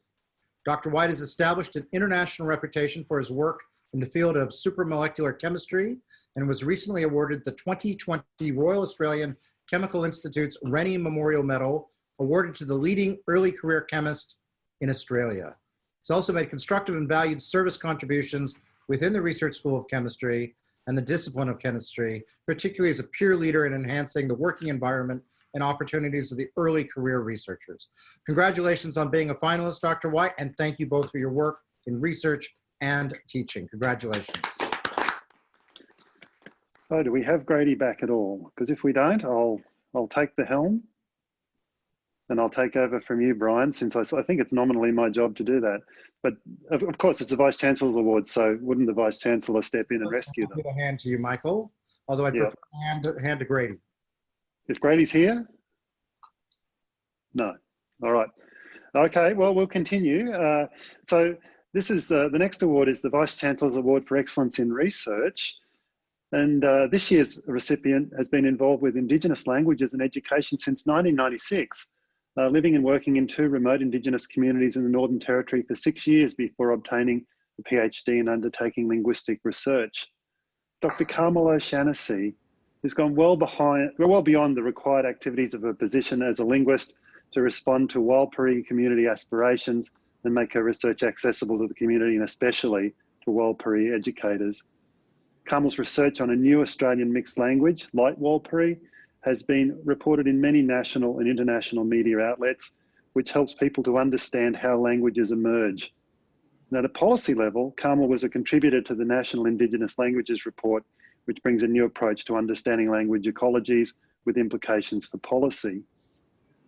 Dr. White has established an international reputation for his work in the field of supramolecular chemistry and was recently awarded the 2020 Royal Australian Chemical Institute's Rennie Memorial Medal awarded to the leading early career chemist in Australia. He's also made constructive and valued service contributions within the Research School of Chemistry and the discipline of chemistry, particularly as a peer leader in enhancing the working environment and opportunities of the early career researchers. Congratulations on being a finalist, Dr. White, and thank you both for your work in research and teaching. Congratulations. Oh, do we have Grady back at all? Because if we don't, I'll I'll take the helm and I'll take over from you, Brian, since I, I think it's nominally my job to do that. But of, of course, it's a Vice Chancellor's Award, so wouldn't the Vice Chancellor step in and rescue them? I'll give a hand to you, Michael, although I'd Yeah. prefer a hand, to- hand to Grady. Is Grady's here? No. All right. Okay, well, we'll continue. Uh, so this is the, the next award is the Vice Chancellor's Award for Excellence in Research. And uh, this year's recipient has been involved with Indigenous languages and education since 1996, uh, living and working in two remote Indigenous communities in the Northern Territory for six years before obtaining a PhD and undertaking linguistic research. Dr. Carmel O'Shannessy has gone well behind, well beyond the required activities of her position as a linguist to respond to Warlpiri community aspirations and make her research accessible to the community and especially to Warlpiri educators. Carmel's research on a new Australian mixed language, Light Warlpiri, has been reported in many national and international media outlets, which helps people to understand how languages emerge. And at a policy level, Carmel was a contributor to the National Indigenous Languages Report, which brings a new approach to understanding language ecologies with implications for policy.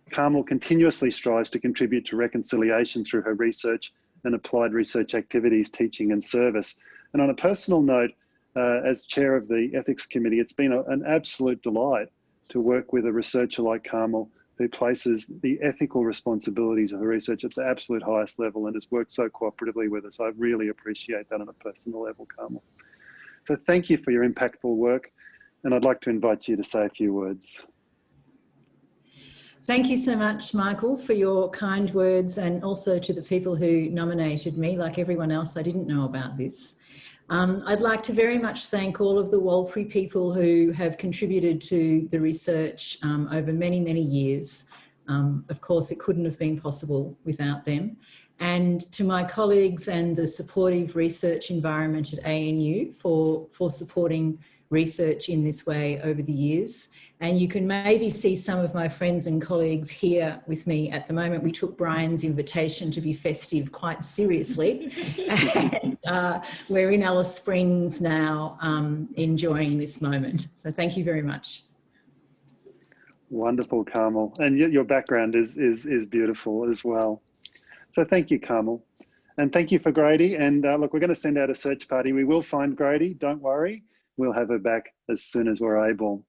Carmel continuously strives to contribute to reconciliation through her research and applied research activities, teaching and service. And on a personal note, uh, as chair of the ethics committee, it's been a, an absolute delight to work with a researcher like Carmel who places the ethical responsibilities of her research at the absolute highest level and has worked so cooperatively with us. I really appreciate that on a personal level, Carmel. So thank you for your impactful work. And I'd like to invite you to say a few words. Thank you so much, Michael, for your kind words and also to the people who nominated me. Like everyone else, I didn't know about this. Um, I'd like to very much thank all of the Warlpiri people who have contributed to the research um, over many, many years. Um, of course, it couldn't have been possible without them. And to my colleagues and the supportive research environment at ANU for, for supporting research in this way over the years. And you can maybe see some of my friends and colleagues here with me at the moment. We took Brian's invitation to be festive quite seriously. and uh, we're in Alice Springs now um, enjoying this moment. So thank you very much. Wonderful, Carmel. And your background is, is, is beautiful as well. So thank you, Carmel. And thank you for Grady. And uh, look, we're going to send out a search party. We will find Grady, don't worry. We'll have her back as soon as we're able.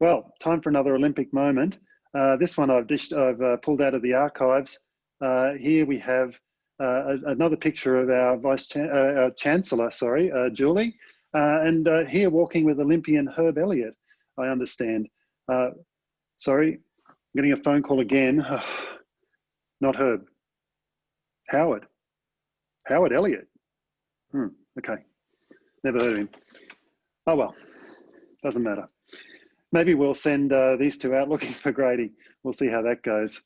Well, time for another Olympic moment. Uh, this one I've, dished, I've uh, pulled out of the archives. Uh, here we have uh, another picture of our Vice Chan uh, Chancellor, sorry, uh, Julie. and here walking with Olympian Herb Elliott, I understand. sorry, I'm getting a phone call again. Not Herb. Howard. Howard Elliott. Hmm, okay. Never heard of him. Oh well, doesn't matter. Maybe we'll send uh, these two out looking for Grady. We'll see how that goes.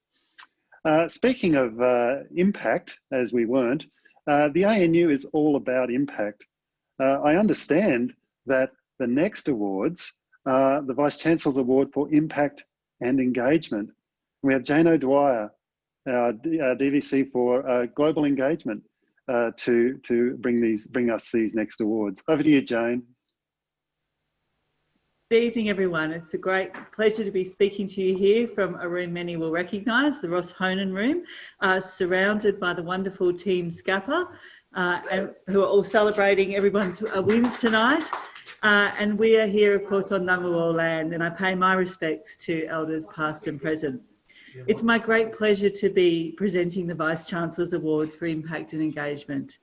Uh, speaking of uh, impact, as we weren't, uh, the ANU is all about impact. Uh, I understand that the next awards are the Vice Chancellor's Award for Impact and Engagement. We have Jane O'Dwyer, our, DVC for uh, Global Engagement, to, to bring, these, bring us these next awards. Over to you, Jane. Good evening, everyone. It's a great pleasure to be speaking to you here from a room many will recognise, the Ross Hohnen room, uh, surrounded by the wonderful team Scappa. uh, and who are all celebrating everyone's uh, wins tonight. Uh, and we are here, of course, on Ngunnawal land, and I pay my respects to elders past and present. It's my great pleasure to be presenting the Vice-Chancellor's Award for Impact and Engagement.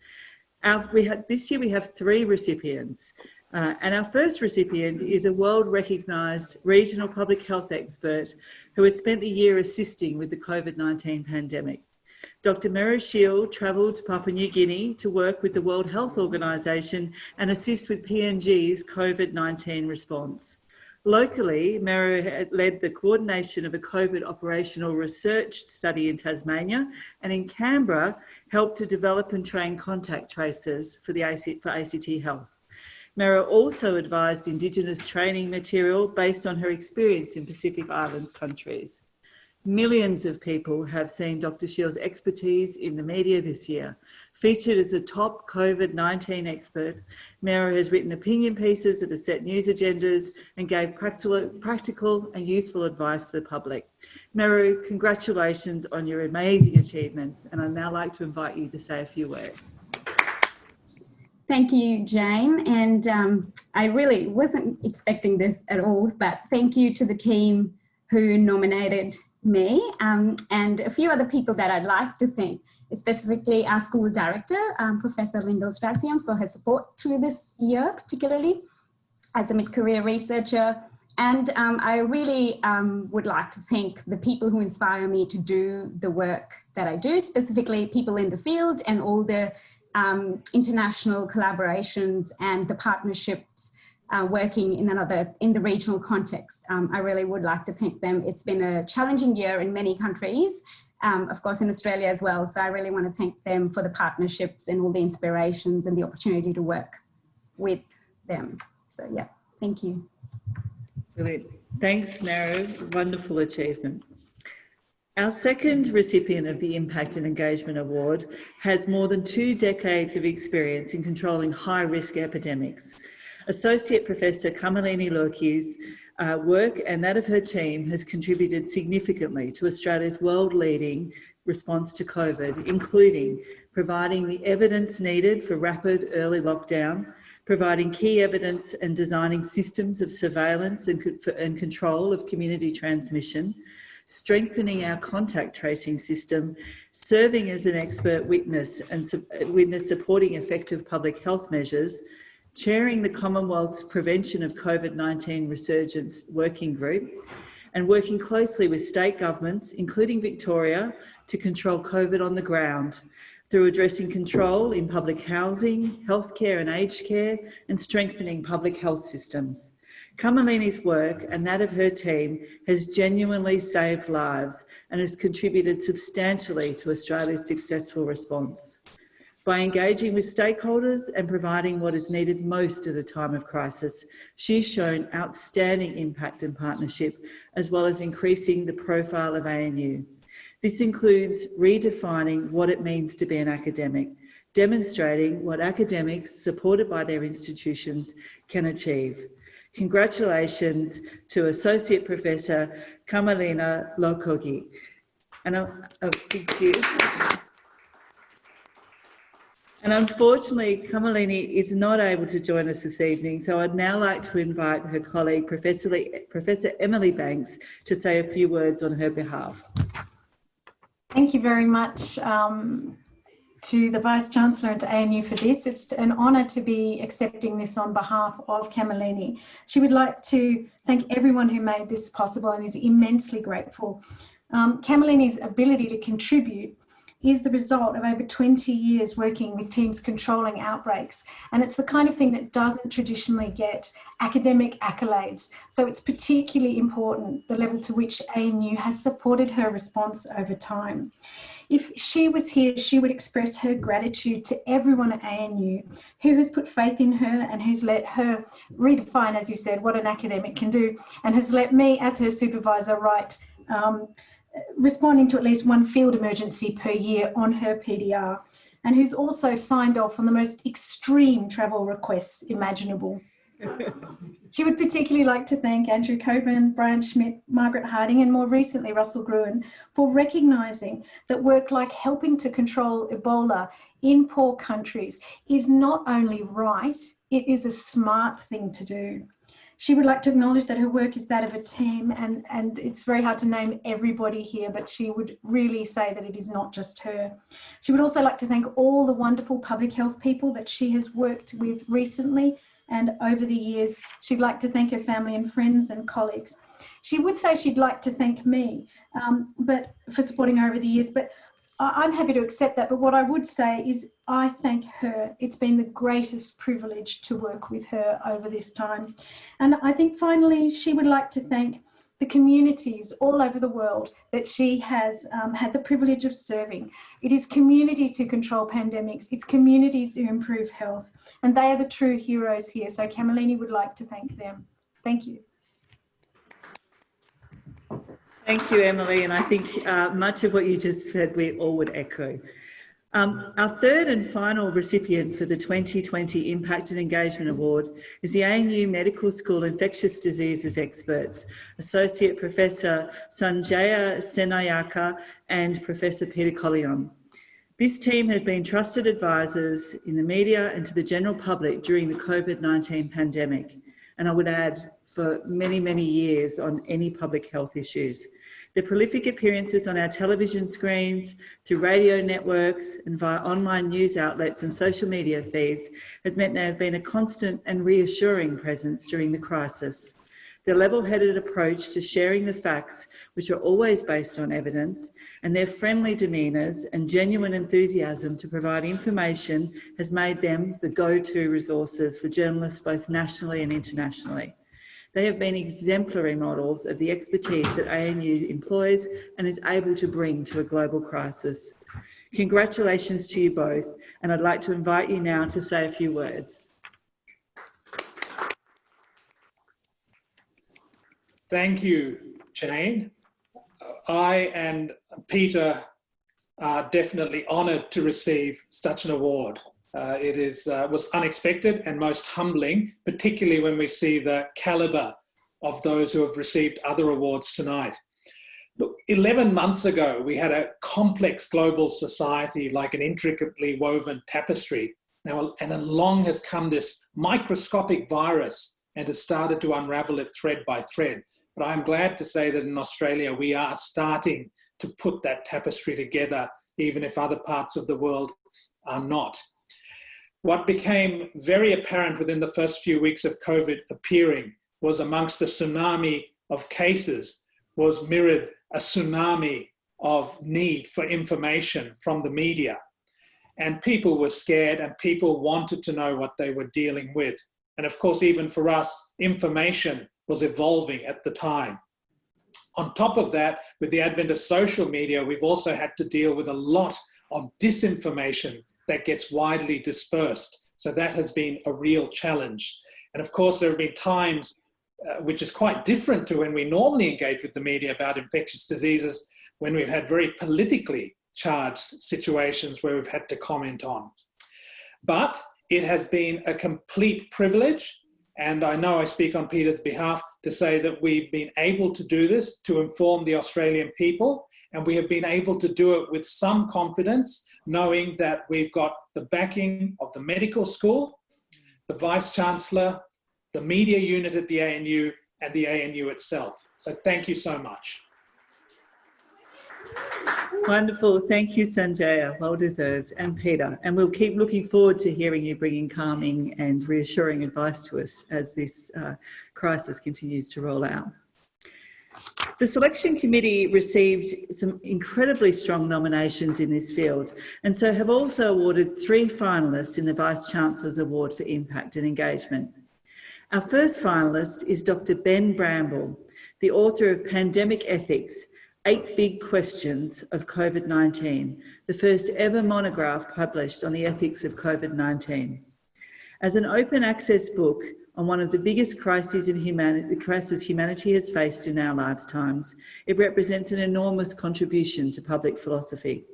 Our, have, this year we have three recipients, uh, and our first recipient is a world recognised regional public health expert who has spent the year assisting with the COVID-19 pandemic. Dr. Meru Sheel travelled to Papua New Guinea to work with the World Health Organization and assist with PNG's COVID-19 response. Locally, Meru led the coordination of a COVID operational research study in Tasmania and in Canberra helped to develop and train contact tracers for, the AC, for ACT Health. Meru also advised Indigenous training material based on her experience in Pacific Islands countries. Millions of people have seen Dr. Sheel's expertise in the media this year. Featured as a top COVID-19 expert, Meru has written opinion pieces that have set news agendas and gave practical, practical and useful advice to the public. Meru, congratulations on your amazing achievements, and I'd now like to invite you to say a few words. Thank you, Jane. And um, I really wasn't expecting this at all, but thank you to the team who nominated me um, and a few other people that I'd like to thank, specifically our school director, um, Professor Lyndall Strazdins for her support through this year, particularly as a mid-career researcher. And um, I really um, would like to thank the people who inspire me to do the work that I do, specifically people in the field and all the um, international collaborations and the partnerships uh, working in another, in the regional context. Um, I really would like to thank them. It's been a challenging year in many countries, um, of course in Australia as well. So I really want to thank them for the partnerships and all the inspirations and the opportunity to work with them. So yeah, thank you. Brilliant. Thanks, Meru. Wonderful achievement. Our second recipient of the Impact and Engagement Award has more than two decades of experience in controlling high-risk epidemics. Associate Professor Kamalini Lokuge's uh, work and that of her team has contributed significantly to Australia's world-leading response to COVID, including providing the evidence needed for rapid early lockdown, providing key evidence and designing systems of surveillance and, and control of community transmission, strengthening our contact tracing system, serving as an expert witness and witness supporting effective public health measures, chairing the Commonwealth's Prevention of COVID-19 Resurgence Working Group, and working closely with state governments, including Victoria, to control COVID on the ground through addressing control in public housing, healthcare and aged care, and strengthening public health systems. Kamalini's work and that of her team has genuinely saved lives and has contributed substantially to Australia's successful response. By engaging with stakeholders and providing what is needed most at a time of crisis, she's shown outstanding impact and partnership, as well as increasing the profile of ANU. This includes redefining what it means to be an academic, demonstrating what academics supported by their institutions can achieve. Congratulations to Associate Professor Kamalini Lokuge. And a, a big cheers. And unfortunately, Kamalini is not able to join us this evening, so I'd now like to invite her colleague, Professor, Professor Emily Banks, to say a few words on her behalf. Thank you very much um, to the Vice-Chancellor and to ANU for this. It's an honour to be accepting this on behalf of Kamalini. She would like to thank everyone who made this possible and is immensely grateful. Um, ability to contribute is the result of over 20 years working with teams controlling outbreaks. And it's the kind of thing that doesn't traditionally get academic accolades. So it's particularly important the level to which ANU has supported her response over time. If she was here, she would express her gratitude to everyone at ANU who has put faith in her and who's let her redefine, as you said, what an academic can do and has let me, as her supervisor, write um, responding to at least one field emergency per year on her PDR and who's also signed off on the most extreme travel requests imaginable. She would particularly like to thank Andrew Coburn, Brian Schmidt, Margaret Harding, and more recently Russell Gruen for recognising that work like helping to control Ebola in poor countries is not only right, it is a smart thing to do. She would like to acknowledge that her work is that of a team and, and it's very hard to name everybody here, but she would really say that it is not just her. She would also like to thank all the wonderful public health people that she has worked with recently and over the years. She'd like to thank her family and friends and colleagues. She would say she'd like to thank me um, but for supporting her over the years, but I'm happy to accept that, but what I would say is I thank her. It's been the greatest privilege to work with her over this time. And I think finally, she would like to thank the communities all over the world that she has um, had the privilege of serving. It is communities who control pandemics, it's communities who improve health, and they are the true heroes here. So Kamalini would like to thank them. Thank you. Thank you, Emily. And I think uh, much of what you just said, we all would echo. Um, our third and final recipient for the 2020 Impact and Engagement Award is the ANU Medical School Infectious Diseases Experts, Associate Professor Sanjaya Senanayake and Professor Peter Collignon. This team has been trusted advisors in the media and to the general public during the COVID-19 pandemic. And I would add for many, many years on any public health issues. Their prolific appearances on our television screens, through radio networks and via online news outlets and social media feeds has meant they have been a constant and reassuring presence during the crisis. Their level-headed approach to sharing the facts, which are always based on evidence, and their friendly demeanours and genuine enthusiasm to provide information has made them the go-to resources for journalists both nationally and internationally. They have been exemplary models of the expertise that ANU employs and is able to bring to a global crisis. Congratulations to you both, and I'd like to invite you now to say a few words. Thank you, Jane. I and Peter are definitely honoured to receive such an award. Uh, it is, uh, was unexpected and most humbling, particularly when we see the calibre of those who have received other awards tonight. Look, 11 months ago, we had a complex global society like an intricately woven tapestry. Now, and along has come this microscopic virus and has started to unravel it thread by thread. But I'm glad to say that in Australia, we are starting to put that tapestry together, even if other parts of the world are not. What became very apparent within the first few weeks of COVID appearing was amongst the tsunami of cases was mirrored a tsunami of need for information from the media. And people were scared and people wanted to know what they were dealing with. And of course, even for us, information was evolving at the time. On top of that, with the advent of social media, we've also had to deal with a lot of disinformation that gets widely dispersed. So that has been a real challenge. And of course, there have been times uh, which is quite different to when we normally engage with the media about infectious diseases, when we've had very politically charged situations where we've had to comment on. But it has been a complete privilege, and I know I speak on Peter's behalf to say that we've been able to do this to inform the Australian people, and we have been able to do it with some confidence, knowing that we've got the backing of the medical school, the Vice-Chancellor, the media unit at the ANU, and the ANU itself. So thank you so much. Wonderful. Thank you, Sanjaya. Well deserved. And Peter. And we'll keep looking forward to hearing you bringing calming and reassuring advice to us as this uh, crisis continues to roll out. The selection committee received some incredibly strong nominations in this field and so have also awarded three finalists in the Vice-Chancellor's Award for Impact and Engagement. Our first finalist is Dr Ben Bramble, the author of Pandemic Ethics, Eight Big Questions of COVID-19, the first ever monograph published on the ethics of COVID-19. As an open access book, on one of the biggest crises in humanity, humanity has faced in our lifetimes, it represents an enormous contribution to public philosophy.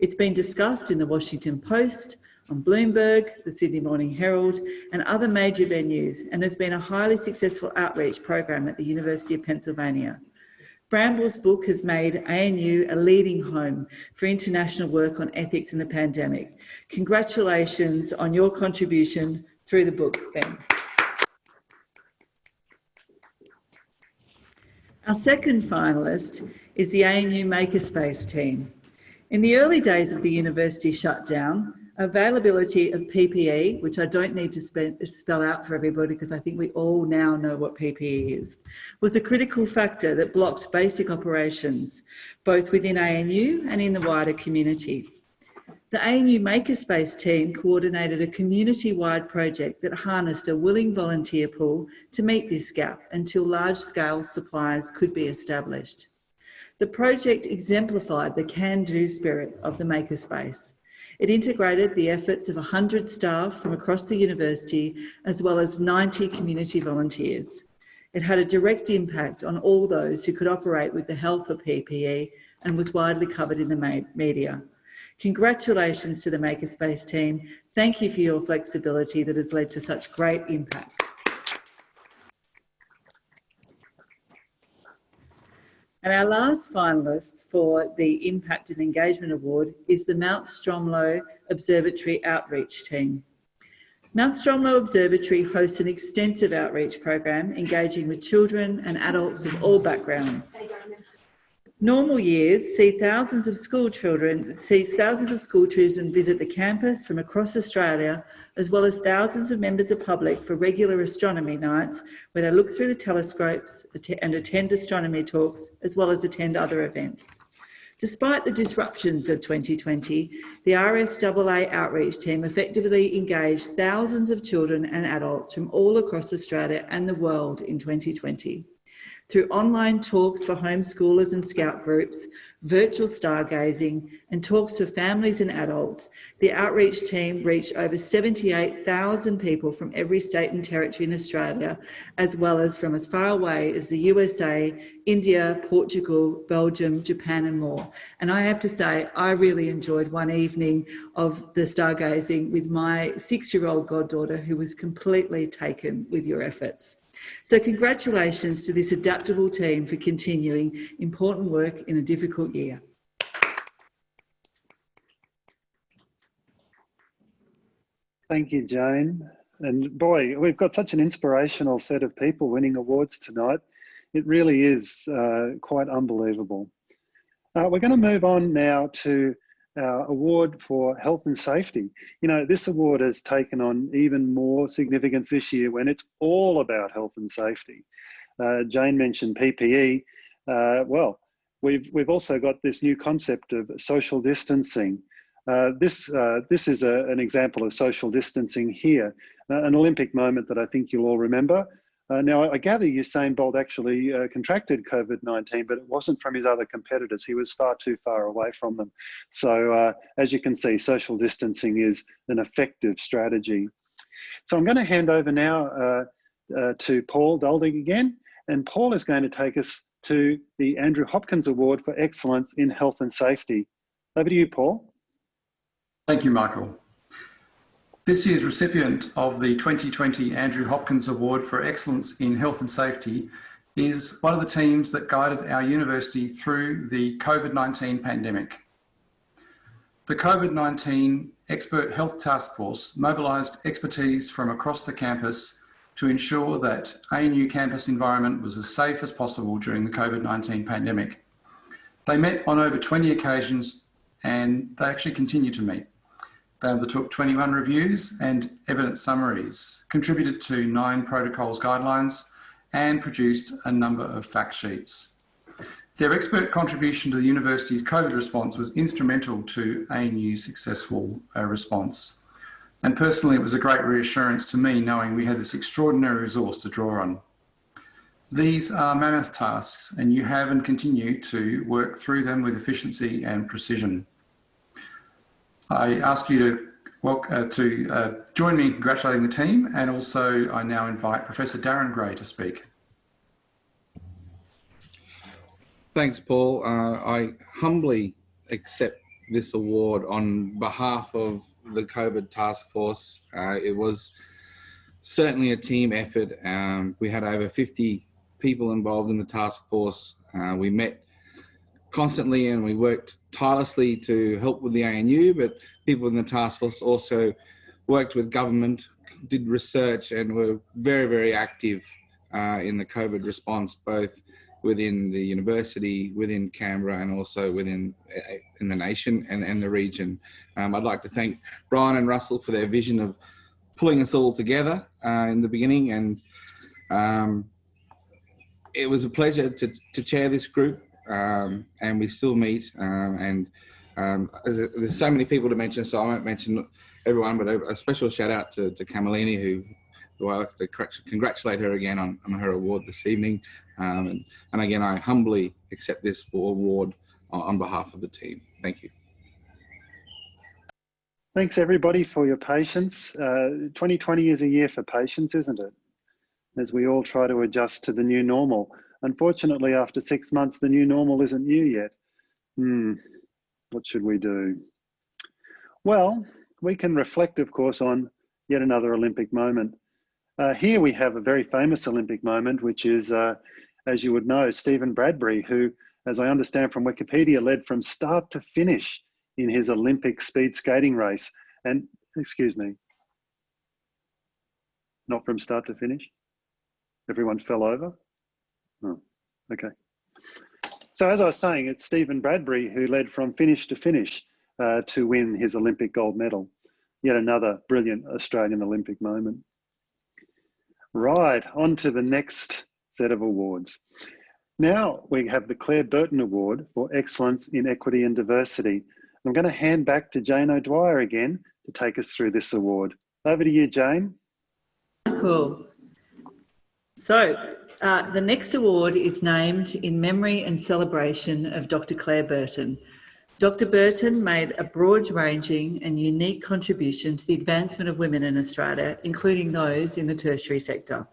It's been discussed in the Washington Post, on Bloomberg, the Sydney Morning Herald and other major venues and has been a highly successful outreach program at the University of Pennsylvania. Bramble's book has made ANU a leading home for international work on ethics in the pandemic. Congratulations on your contribution through the book, Ben. Our second finalist is the ANU Makerspace team. In the early days of the university shutdown, availability of PPE, which I don't need to spell out for everybody because I think we all now know what PPE is, was a critical factor that blocked basic operations, both within ANU and in the wider community. The ANU Makerspace team coordinated a community-wide project that harnessed a willing volunteer pool to meet this gap until large-scale supplies could be established. The project exemplified the can-do spirit of the Makerspace. It integrated the efforts of 100 staff from across the university, as well as 90 community volunteers. It had a direct impact on all those who could operate with the help of PPE and was widely covered in the media. Congratulations to the Makerspace team. Thank you for your flexibility that has led to such great impact. And our last finalist for the Impact and Engagement Award is the Mount Stromlo Observatory Outreach Team. Mount Stromlo Observatory hosts an extensive outreach program engaging with children and adults of all backgrounds. Normal years see thousands of school children, see thousands of school children visit the campus from across Australia, as well as thousands of members of public for regular astronomy nights, where they look through the telescopes and attend astronomy talks, as well as attend other events. Despite the disruptions of 2020, the RSAA outreach team effectively engaged thousands of children and adults from all across Australia and the world in 2020 through online talks for homeschoolers and scout groups, virtual stargazing, and talks for families and adults, the outreach team reached over 78,000 people from every state and territory in Australia, as well as from as far away as the USA, India, Portugal, Belgium, Japan, and more. And I have to say, I really enjoyed one evening of the stargazing with my six-year-old goddaughter who was completely taken with your efforts. So congratulations to this adaptable team for continuing important work in a difficult year. Thank you, Jane. And boy, we've got such an inspirational set of people winning awards tonight. It really is uh, quite unbelievable. Uh, we're going to move on now to our award for health and safety. You know, this award has taken on even more significance this year when it's all about health and safety. Uh, Jane mentioned PPE. Uh, well, we've, we've also got this new concept of social distancing. Uh, this, uh, this is a, an example of social distancing here, uh, an Olympic moment that I think you'll all remember. Uh, now, I gather Usain Bolt actually uh, contracted COVID-19, but it wasn't from his other competitors. He was far too far away from them. So uh, as you can see, social distancing is an effective strategy. So I'm going to hand over now uh, uh, to Paul Duldig again, and Paul is going to take us to the Andrew Hopkins Award for Excellence in Health and Safety. Over to you, Paul. Thank you, Michael. This year's recipient of the 2020 Andrew Hopkins Award for Excellence in Health and Safety is one of the teams that guided our university through the COVID-19 pandemic. The COVID-19 Expert Health Task Force mobilised expertise from across the campus to ensure that ANU campus environment was as safe as possible during the COVID-19 pandemic. They met on over 20 occasions and they actually continue to meet. They undertook 21 reviews and evidence summaries, contributed to nine protocols guidelines, and produced a number of fact sheets. Their expert contribution to the university's COVID response was instrumental to ANU's successful uh, response. And personally, it was a great reassurance to me knowing we had this extraordinary resource to draw on. These are mammoth tasks and you have and continue to work through them with efficiency and precision. I ask you to, uh, to uh, join me in congratulating the team and also I now invite Professor Darren Gray to speak. Thanks, Paul. Uh, I humbly accept this award on behalf of the COVID task force. Uh, it was certainly a team effort. Um, we had over 50 people involved in the task force. Uh, we met constantly and we worked tirelessly to help with the ANU, but people in the task force also worked with government, did research and were very, very active uh, in the COVID response, both within the university, within Canberra, and also within uh, in the nation and, and the region. Um, I'd like to thank Brian and Russell for their vision of pulling us all together uh, in the beginning, and um, it was a pleasure to, to chair this group, um, and we still meet, um, and um, there's, so many people to mention, so I won't mention everyone, but a, a special shout out to, to Kamalini, who who I like to congratulate her again on, on her award this evening. Um, and, and again, I humbly accept this award on, on behalf of the team. Thank you. Thanks everybody for your patience. Uh, 2020 is a year for patience, isn't it? As we all try to adjust to the new normal. Unfortunately, after six months, the new normal isn't new yet. Hmm, what should we do? Well, we can reflect, of course, on yet another Olympic moment. Uh, here we have a very famous Olympic moment, which is, uh, as you would know, Stephen Bradbury, who, as I understand from Wikipedia, led from start to finish in his Olympic speed skating race. And, excuse me, not from start to finish? Everyone fell over? Oh, okay. So as I was saying, it's Stephen Bradbury who led from finish to finish uh, to win his Olympic gold medal. Yet another brilliant Australian Olympic moment. Right, on to the next set of awards. Now we have the Claire Burton Award for Excellence in Equity and Diversity. I'm going to hand back to Jane O'Dwyer again to take us through this award. Over to you, Jane. Cool. So uh, the next award is named in memory and celebration of Dr. Claire Burton, Dr Burton made a broad-ranging and unique contribution to the advancement of women in Australia, including those in the tertiary sector.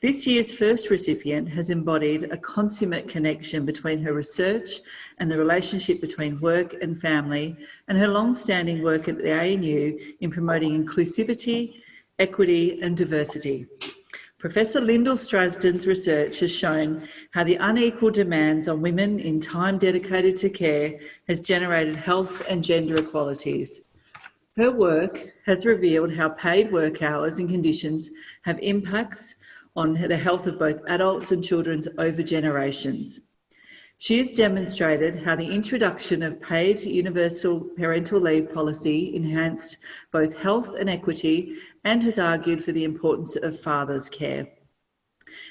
This year's first recipient has embodied a consummate connection between her research and the relationship between work and family and her long-standing work at the ANU in promoting inclusivity, equity and diversity. Professor Lyndall Strazdins' research has shown how the unequal demands on women in time dedicated to care has generated health and gender equalities. Her work has revealed how paid work hours and conditions have impacts on the health of both adults and children over generations. She has demonstrated how the introduction of paid universal parental leave policy enhanced both health and equity and has argued for the importance of father's care.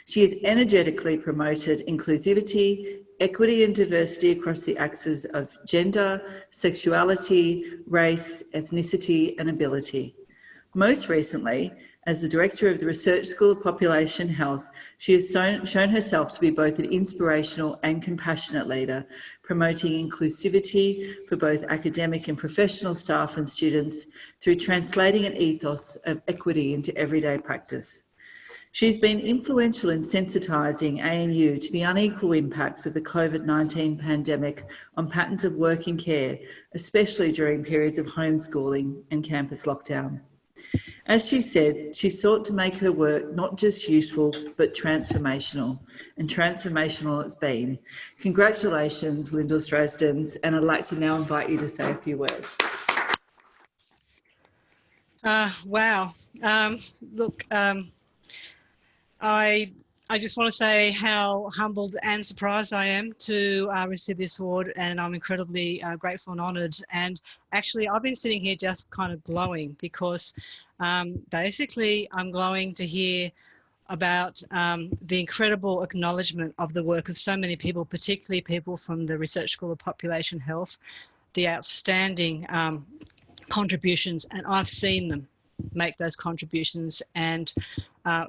She has energetically promoted inclusivity, equity and diversity across the axes of gender, sexuality, race, ethnicity and ability. Most recently, as the Director of the Research School of Population Health, she has shown, herself to be both an inspirational and compassionate leader, promoting inclusivity for both academic and professional staff and students through translating an ethos of equity into everyday practice. She's been influential in sensitising ANU to the unequal impacts of the COVID-19 pandemic on patterns of work and care, especially during periods of homeschooling and campus lockdown. As she said, she sought to make her work not just useful, but transformational. And transformational it's been. Congratulations, Lyndall Strazdins, and I'd like to now invite you to say a few words. Uh, wow. Um, look, um, I I just want to say how humbled and surprised I am to uh, receive this award and I'm incredibly uh, grateful and honoured and actually I've been sitting here just kind of glowing because um, basically, I'm glowing to hear about um, the incredible acknowledgement of the work of so many people, particularly people from the Research School of Population Health, the outstanding um, contributions, and I've seen them make those contributions, and uh,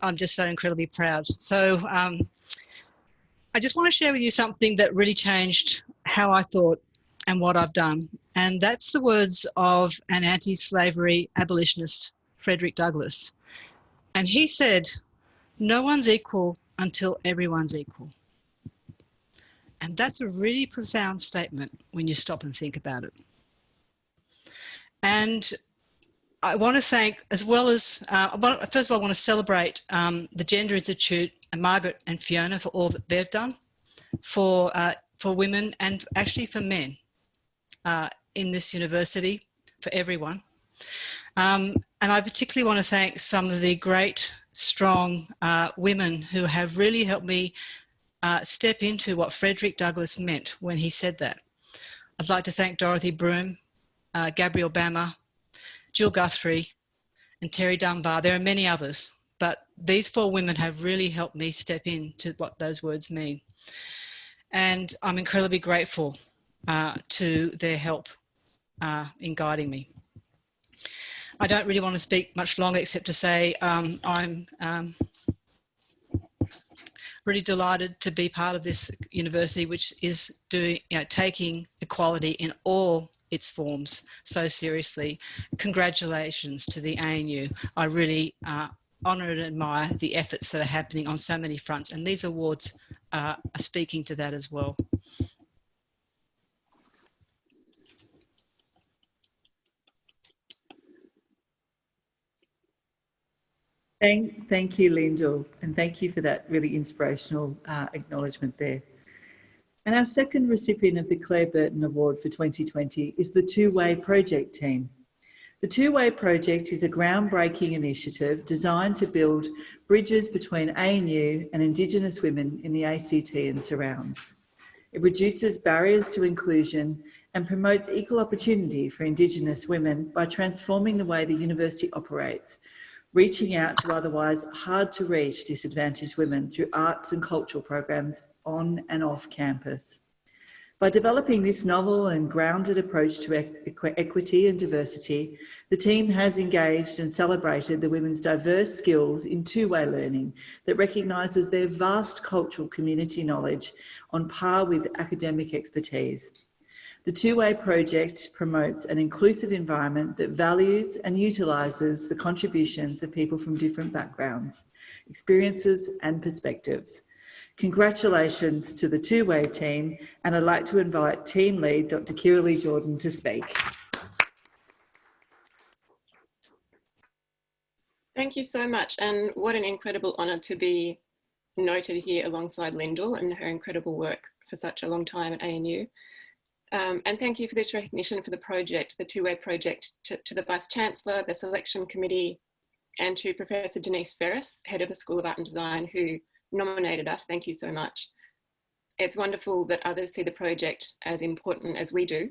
I'm just so incredibly proud. So um, I just want to share with you something that really changed how I thought and what I've done. And that's the words of an anti-slavery abolitionist, Frederick Douglass. And he said, no one's equal until everyone's equal. And that's a really profound statement when you stop and think about it. And I want to thank, as well as, uh, first of all, I want to celebrate um, the Gender Institute and Margaret and Fiona for all that they've done for, uh, for women and actually for men uh, in this university, for everyone. Um, and I particularly want to thank some of the great, strong uh, women who have really helped me uh, step into what Frederick Douglass meant when he said that. I'd like to thank Dorothy Broom, uh, Gabrielle Bammer, Jill Guthrie, and Terry Dunbar. There are many others, but these four women have really helped me step into what those words mean. And I'm incredibly grateful uh, to their help uh, in guiding me. I don't really want to speak much longer except to say um, I'm um, really delighted to be part of this university which is doing, you know, taking equality in all its forms so seriously. Congratulations to the ANU. I really uh, honour and admire the efforts that are happening on so many fronts and these awards uh, are speaking to that as well. Thank, thank you, Lyndall, and thank you for that really inspirational uh, acknowledgement there. And our second recipient of the Claire Burton Award for 2020 is the Two Way Project team. The Two Way Project is a groundbreaking initiative designed to build bridges between ANU and Indigenous women in the ACT and surrounds. It reduces barriers to inclusion and promotes equal opportunity for Indigenous women by transforming the way the university operates reaching out to otherwise hard to reach disadvantaged women through arts and cultural programs on and off campus. By developing this novel and grounded approach to equ equity and diversity, the team has engaged and celebrated the women's diverse skills in two-way learning that recognises their vast cultural community knowledge on par with academic expertise. The Two-Way project promotes an inclusive environment that values and utilises the contributions of people from different backgrounds, experiences and perspectives. Congratulations to the Two-Way team and I'd like to invite team lead Dr Kirrily Jordan to speak. Thank you so much and what an incredible honour to be noted here alongside Lyndall and her incredible work for such a long time at ANU. Um, and thank you for this recognition for the project, the two-way project, to, to, the Vice-Chancellor, the Selection Committee, and to Professor Denise Ferris, Head of the School of Art and Design, who nominated us. Thank you so much. It's wonderful that others see the project as important as we do.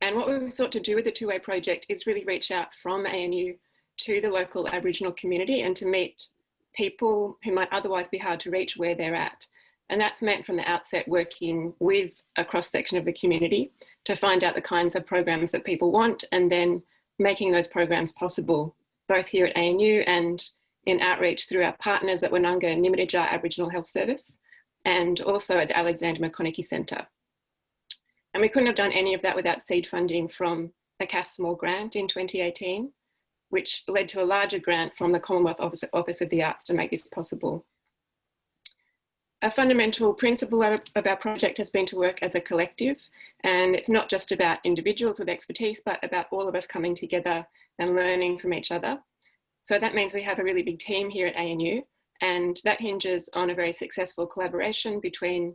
And what we've sought to do with the two-way project is really reach out from ANU to the local Aboriginal community and to meet people who might otherwise be hard to reach where they're at. And that's meant from the outset working with a cross section of the community to find out the kinds of programs that people want and then making those programs possible, both here at ANU and in outreach through our partners at Winnunga and Aboriginal Health Service and also at the Alexander Maconochie Centre. And we couldn't have done any of that without seed funding from a CASS Small grant in 2018, which led to a larger grant from the Commonwealth Office, Office of the Arts to make this possible. A fundamental principle of our project has been to work as a collective and it's not just about individuals with expertise but about all of us coming together and learning from each other. So that means we have a really big team here at ANU and that hinges on a very successful collaboration between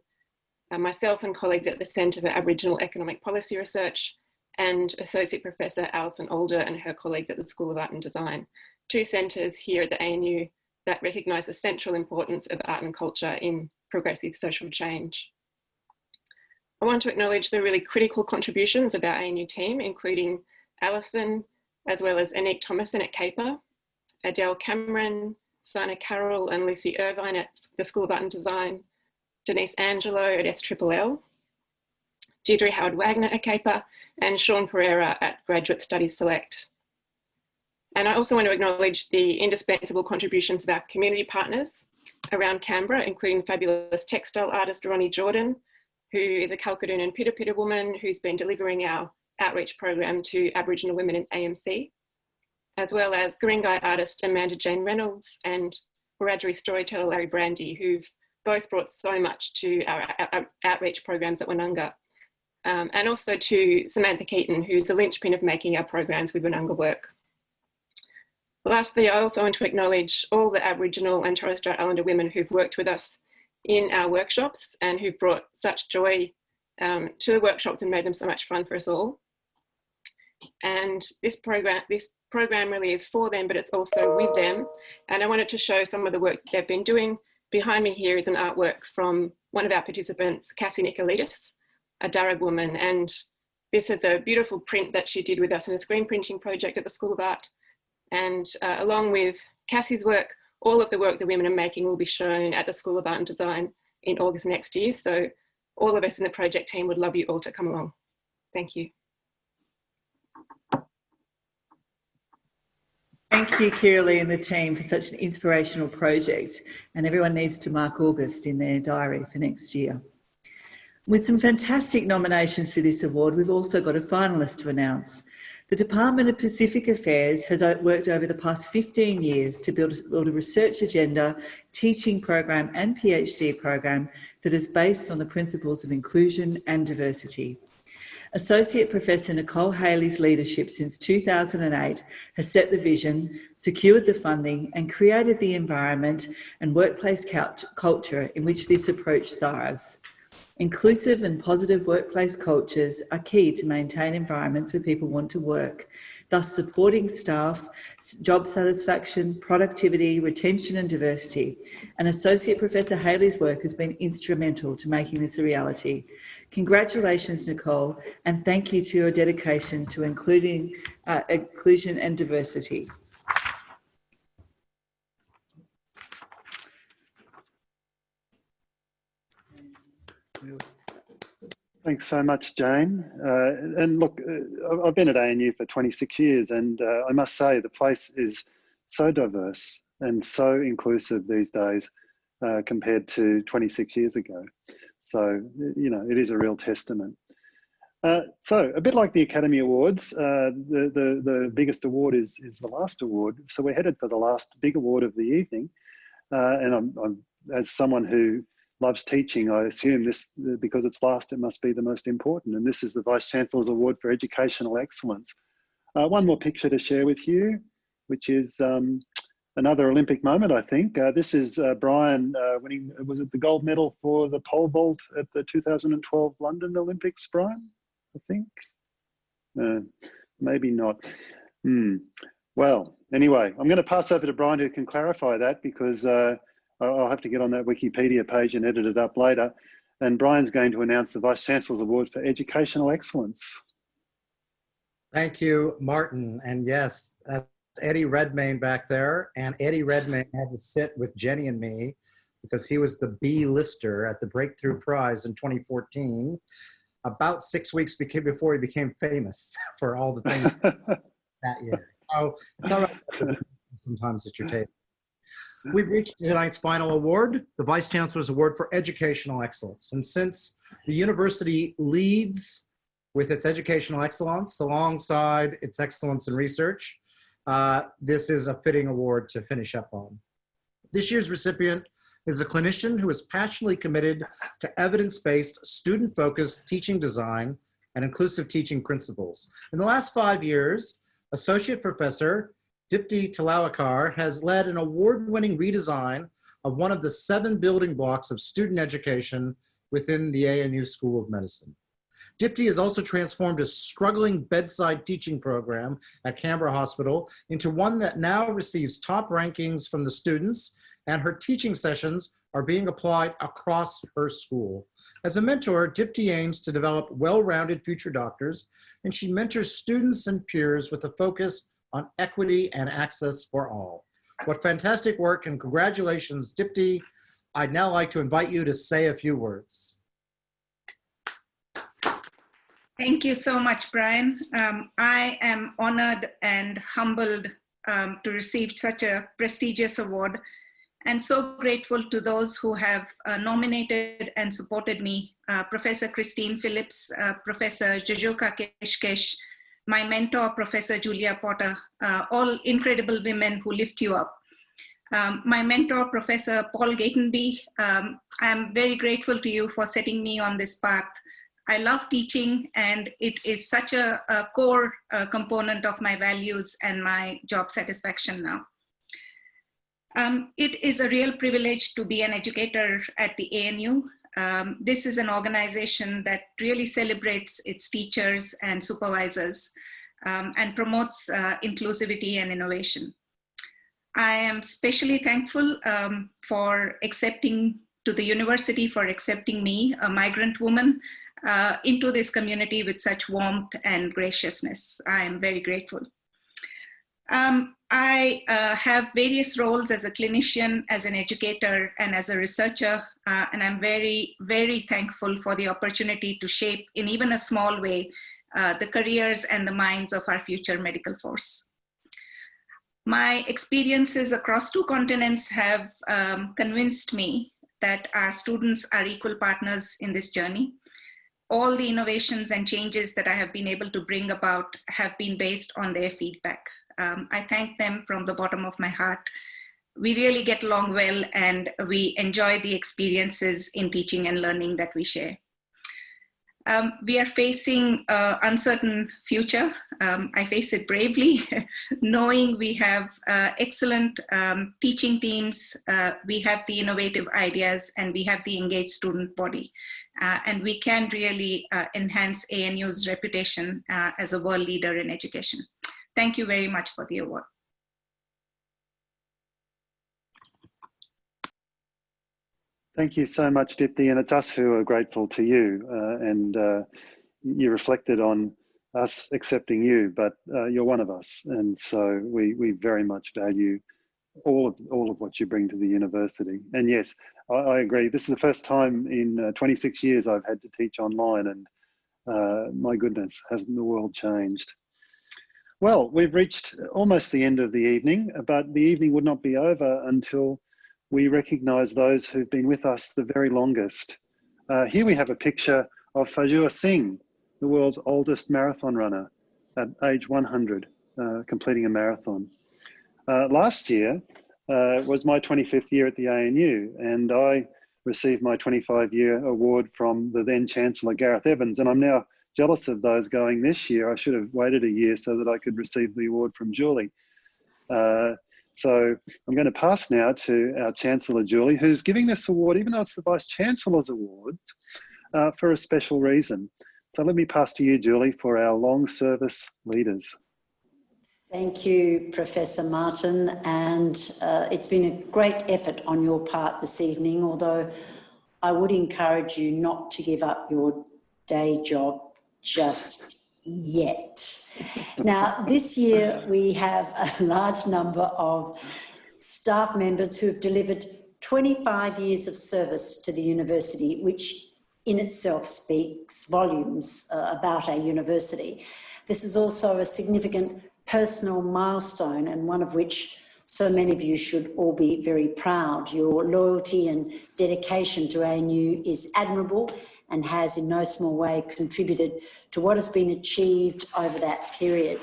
uh, myself and colleagues at the Centre for Aboriginal Economic Policy Research and Associate Professor Alison Alder and her colleagues at the School of Art and Design. Two centres here at the ANU that recognise the central importance of art and culture in progressive social change. I want to acknowledge the really critical contributions of our ANU team, including Alison, as well as Annick Thomassin at CAEPR, Adele Cameron, Sana Carroll and Lucy Irvine at the School of Art and Design, Denise Angelo at SLLL, Deirdre Howard Wagner at CAEPR, and Sean Pereira at Graduate Studies Select. And I also want to acknowledge the indispensable contributions of our community partners, around Canberra, including fabulous textile artist Ronnie Jordan, who is a Kalkadoon and Pita woman who's been delivering our outreach program to Aboriginal women in AMC, as well as Guringai artist Amanda Jane Reynolds and Wiradjuri storyteller Larry Brandy, who've both brought so much to our, our outreach programs at Winnunga. Um, and also to Samantha Keaton, who's the linchpin of making our programs with Winnunga work. Lastly, I also want to acknowledge all the Aboriginal and Torres Strait Islander women who've worked with us in our workshops and who've brought such joy um, to the workshops and made them so much fun for us all. And this program, this program really is for them, but it's also with them. And I wanted to show some of the work they've been doing. Behind me here is an artwork from one of our participants, Cassie Nicolaitis, a Darug woman. And this is a beautiful print that she did with us in a screen printing project at the School of Art. And uh, along with Cassie's work, all of the work the women are making will be shown at the School of Art and Design in August next year. So all of us in the project team would love you all to come along. Thank you. Thank you, Kirrily and the team for such an inspirational project. And everyone needs to mark August in their diary for next year. With some fantastic nominations for this award, we've also got a finalist to announce. The Department of Pacific Affairs has uh, worked over the past 15 years to build, build a research agenda, teaching program and PhD program that is based on the principles of inclusion and diversity. Associate Professor Nicole Haley's leadership since 2008 has set the vision, secured the funding and created the environment and workplace culture in which this approach thrives. Inclusive and positive workplace cultures are key to maintain environments where people want to work, thus supporting staff, job satisfaction, productivity, retention and diversity. And Associate Professor Haley's work has been instrumental to making this a reality. Congratulations, Nicole, and thank you to your dedication to including uh, inclusion and diversity. Thanks so much, Jane. Uh, and look, uh, I've been at ANU for 26 years, and uh, I must say the place is so diverse and so inclusive these days uh, compared to 26 years ago. So, you know, it is a real testament. Uh, so, a bit like the Academy Awards, uh, the, the, the biggest award is, is the last award. So, we're headed for the last big award of the evening. and I'm, I'm, as someone who loves teaching, I assume this, because it's last, it must be the most important. And this is the Vice Chancellor's Award for Educational Excellence. Uh, one more picture to share with you, which is um, another Olympic moment, I think. Uh, this is uh, Brian uh, winning, was it the gold medal for the pole vault at the 2012 London Olympics, Brian, I think? Uh, maybe not. Hmm. Well, anyway, I'm going to pass over to Brian who can clarify that because uh, I'll have to get on that Wikipedia page and edit it up later. And Brian's going to announce the Vice Chancellor's Award for Educational Excellence. Thank you, Martin. And yes, that's Eddie Redmayne back there. And Eddie Redmayne had to sit with Jenny and me because he was the B lister at the Breakthrough Prize in 2014, about six weeks before he became famous for all the things that year. So it's all right sometimes at your table. We've reached tonight's final award, the Vice Chancellor's Award for Educational Excellence. And since the university leads with its educational excellence alongside its excellence in research, uh, this is a fitting award to finish up on. This year's recipient is a clinician who is passionately committed to evidence-based, student-focused teaching design and inclusive teaching principles. In the last five years, Associate Professor Dipti Talaulikar has led an award-winning redesign of one of the seven building blocks of student education within the ANU School of Medicine. Dipti has also transformed a struggling bedside teaching program at Canberra Hospital into one that now receives top rankings from the students and her teaching sessions are being applied across her school. As a mentor, Dipti aims to develop well-rounded future doctors and she mentors students and peers with a focus on equity and access for all. What fantastic work and congratulations, Dipti. I'd now like to invite you to say a few words. Thank you so much, Brian. Um, I am honored and humbled um, to receive such a prestigious award and so grateful to those who have uh, nominated and supported me, uh, Professor Christine Phillips, uh, Professor Jojoka Keshkesh, my mentor, Professor Julia Potter, uh, all incredible women who lift you up. Um, my mentor, Professor Paul Gatenby, um, I'm very grateful to you for setting me on this path. I love teaching and it is such a, a core uh, component of my values and my job satisfaction now. Um, it is a real privilege to be an educator at the ANU. Um, this is an organization that really celebrates its teachers and supervisors um, and promotes uh, inclusivity and innovation. I am especially thankful um, for accepting to the university for accepting me, a migrant woman, uh, into this community with such warmth and graciousness. I am very grateful. Um, I uh, have various roles as a clinician, as an educator, and as a researcher, uh, and I'm very, very thankful for the opportunity to shape, in even a small way, uh, the careers and the minds of our future medical force. My experiences across two continents have um, convinced me that our students are equal partners in this journey. All the innovations and changes that I have been able to bring about have been based on their feedback. Um, I thank them from the bottom of my heart. We really get along well and we enjoy the experiences in teaching and learning that we share. Um, we are facing an uncertain future. Um, I face it bravely, knowing we have uh, excellent um, teaching teams, uh, we have the innovative ideas, and we have the engaged student body. Uh, and we can really uh, enhance ANU's reputation uh, as a world leader in education. Thank you very much for the award. Thank you so much, Dipti, and it's us who are grateful to you. Uh, and uh, you reflected on us accepting you, but uh, you're one of us, and so we we very much value all of all of what you bring to the university. And yes, I, I agree. This is the first time in uh, 26 years I've had to teach online, and uh, my goodness, hasn't the world changed? Well, we've reached almost the end of the evening, but the evening would not be over until we recognise those who've been with us the very longest. Uh, here we have a picture of Fauja Singh, the world's oldest marathon runner at age 100, uh, completing a marathon. Uh, last year uh, was my 25th year at the ANU, and I received my 25 year award from the then Chancellor Gareth Evans, and I'm now jealous of those going this year. I should have waited a year so that I could receive the award from Julie. Uh, so I'm going to pass now to our Chancellor, Julie, who's giving this award, even though it's the Vice Chancellor's award, uh, for a special reason. So let me pass to you, Julie, for our long service leaders. Thank you, Professor Martin. And uh, it's been a great effort on your part this evening, although I would encourage you not to give up your day job just yet. now, this year we have a large number of staff members who have delivered 25 years of service to the university, which in itself speaks volumes uh, about our university. This is also a significant personal milestone and one of which so many of you should all be very proud. Your loyalty and dedication to ANU is admirable and has in no small way contributed to what has been achieved over that period.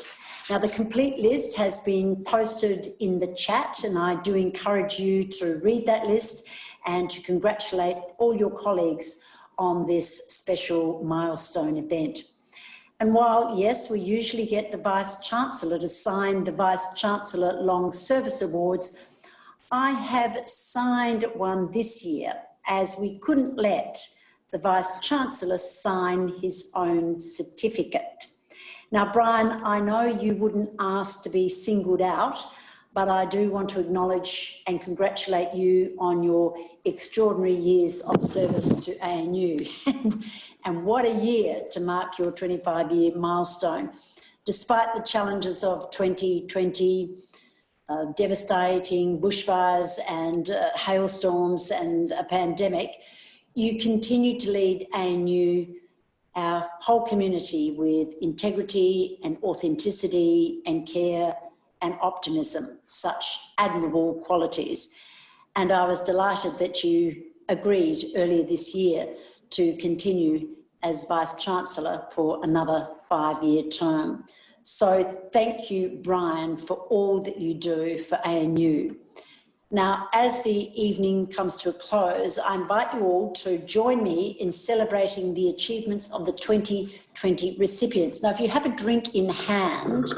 Now, the complete list has been posted in the chat, and I do encourage you to read that list and to congratulate all your colleagues on this special milestone event. And while, yes, we usually get the Vice-Chancellor to sign the Vice-Chancellor Long Service Awards, I have signed one this year as we couldn't let the Vice-Chancellor sign his own certificate. Now, Brian, I know you wouldn't ask to be singled out, but I do want to acknowledge and congratulate you on your extraordinary years of service to ANU. and what a year to mark your 25 year milestone. Despite the challenges of 2020, uh, devastating bushfires and uh, hailstorms and a pandemic, you continue to lead ANU, our whole community with integrity and authenticity and care and optimism, such admirable qualities. And I was delighted that you agreed earlier this year to continue as Vice-Chancellor for another five-year term. So thank you, Brian, for all that you do for ANU. Now, as the evening comes to a close, I invite you all to join me in celebrating the achievements of the 2020 recipients. Now, if you have a drink in hand,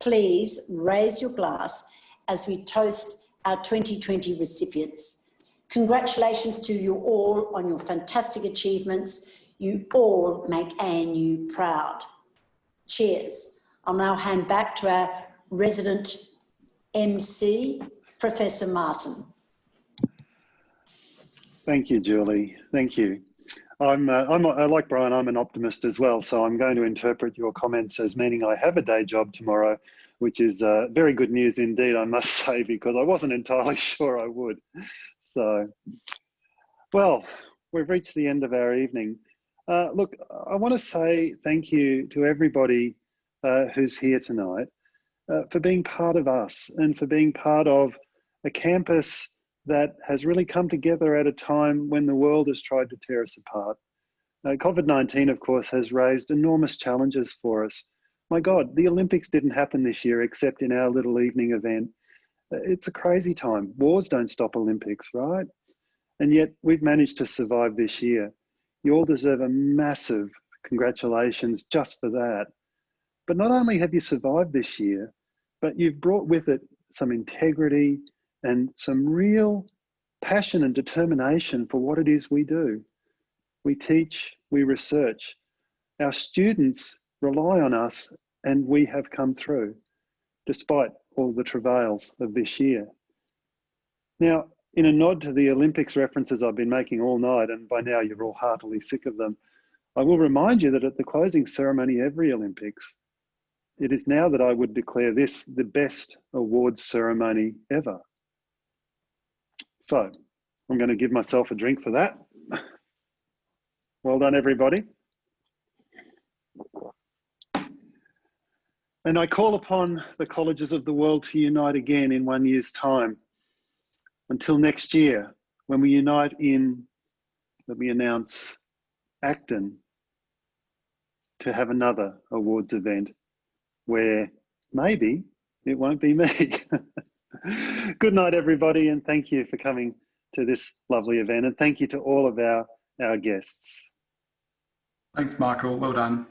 please raise your glass as we toast our 2020 recipients. Congratulations to you all on your fantastic achievements. You all make ANU proud. Cheers. I'll now hand back to our resident MC, Professor Martin. Thank you, Julie. Thank you. I'm, uh, I'm uh, like Brian, I'm an optimist as well. So I'm going to interpret your comments as meaning I have a day job tomorrow, which is uh, very good news indeed, I must say, because I wasn't entirely sure I would. So, well, we've reached the end of our evening. Uh, look, I want to say thank you to everybody uh, who's here tonight uh, for being part of us and for being part of a campus that has really come together at a time when the world has tried to tear us apart. Uh, COVID-19, of course, has raised enormous challenges for us. My God, the Olympics didn't happen this year except in our little evening event. Uh, it's a crazy time. Wars don't stop Olympics, right? And yet we've managed to survive this year. You all deserve a massive congratulations just for that. But not only have you survived this year, but you've brought with it some integrity and some real passion and determination for what it is we do. We teach, we research. Our students rely on us and we have come through despite all the travails of this year. Now, in a nod to the Olympics references I've been making all night, and by now you're all heartily sick of them, I will remind you that at the closing ceremony every Olympics, it is now that I would declare this the best awards ceremony ever. So I'm going to give myself a drink for that. Well done, everybody. And I call upon the colleges of the world to unite again in one year's time. Until next year, when we unite in, let me announce, Acton to have another awards event where maybe it won't be me. Good night, everybody, and thank you for coming to this lovely event. And thank you to all of our, our guests. Thanks, Michael. Well done.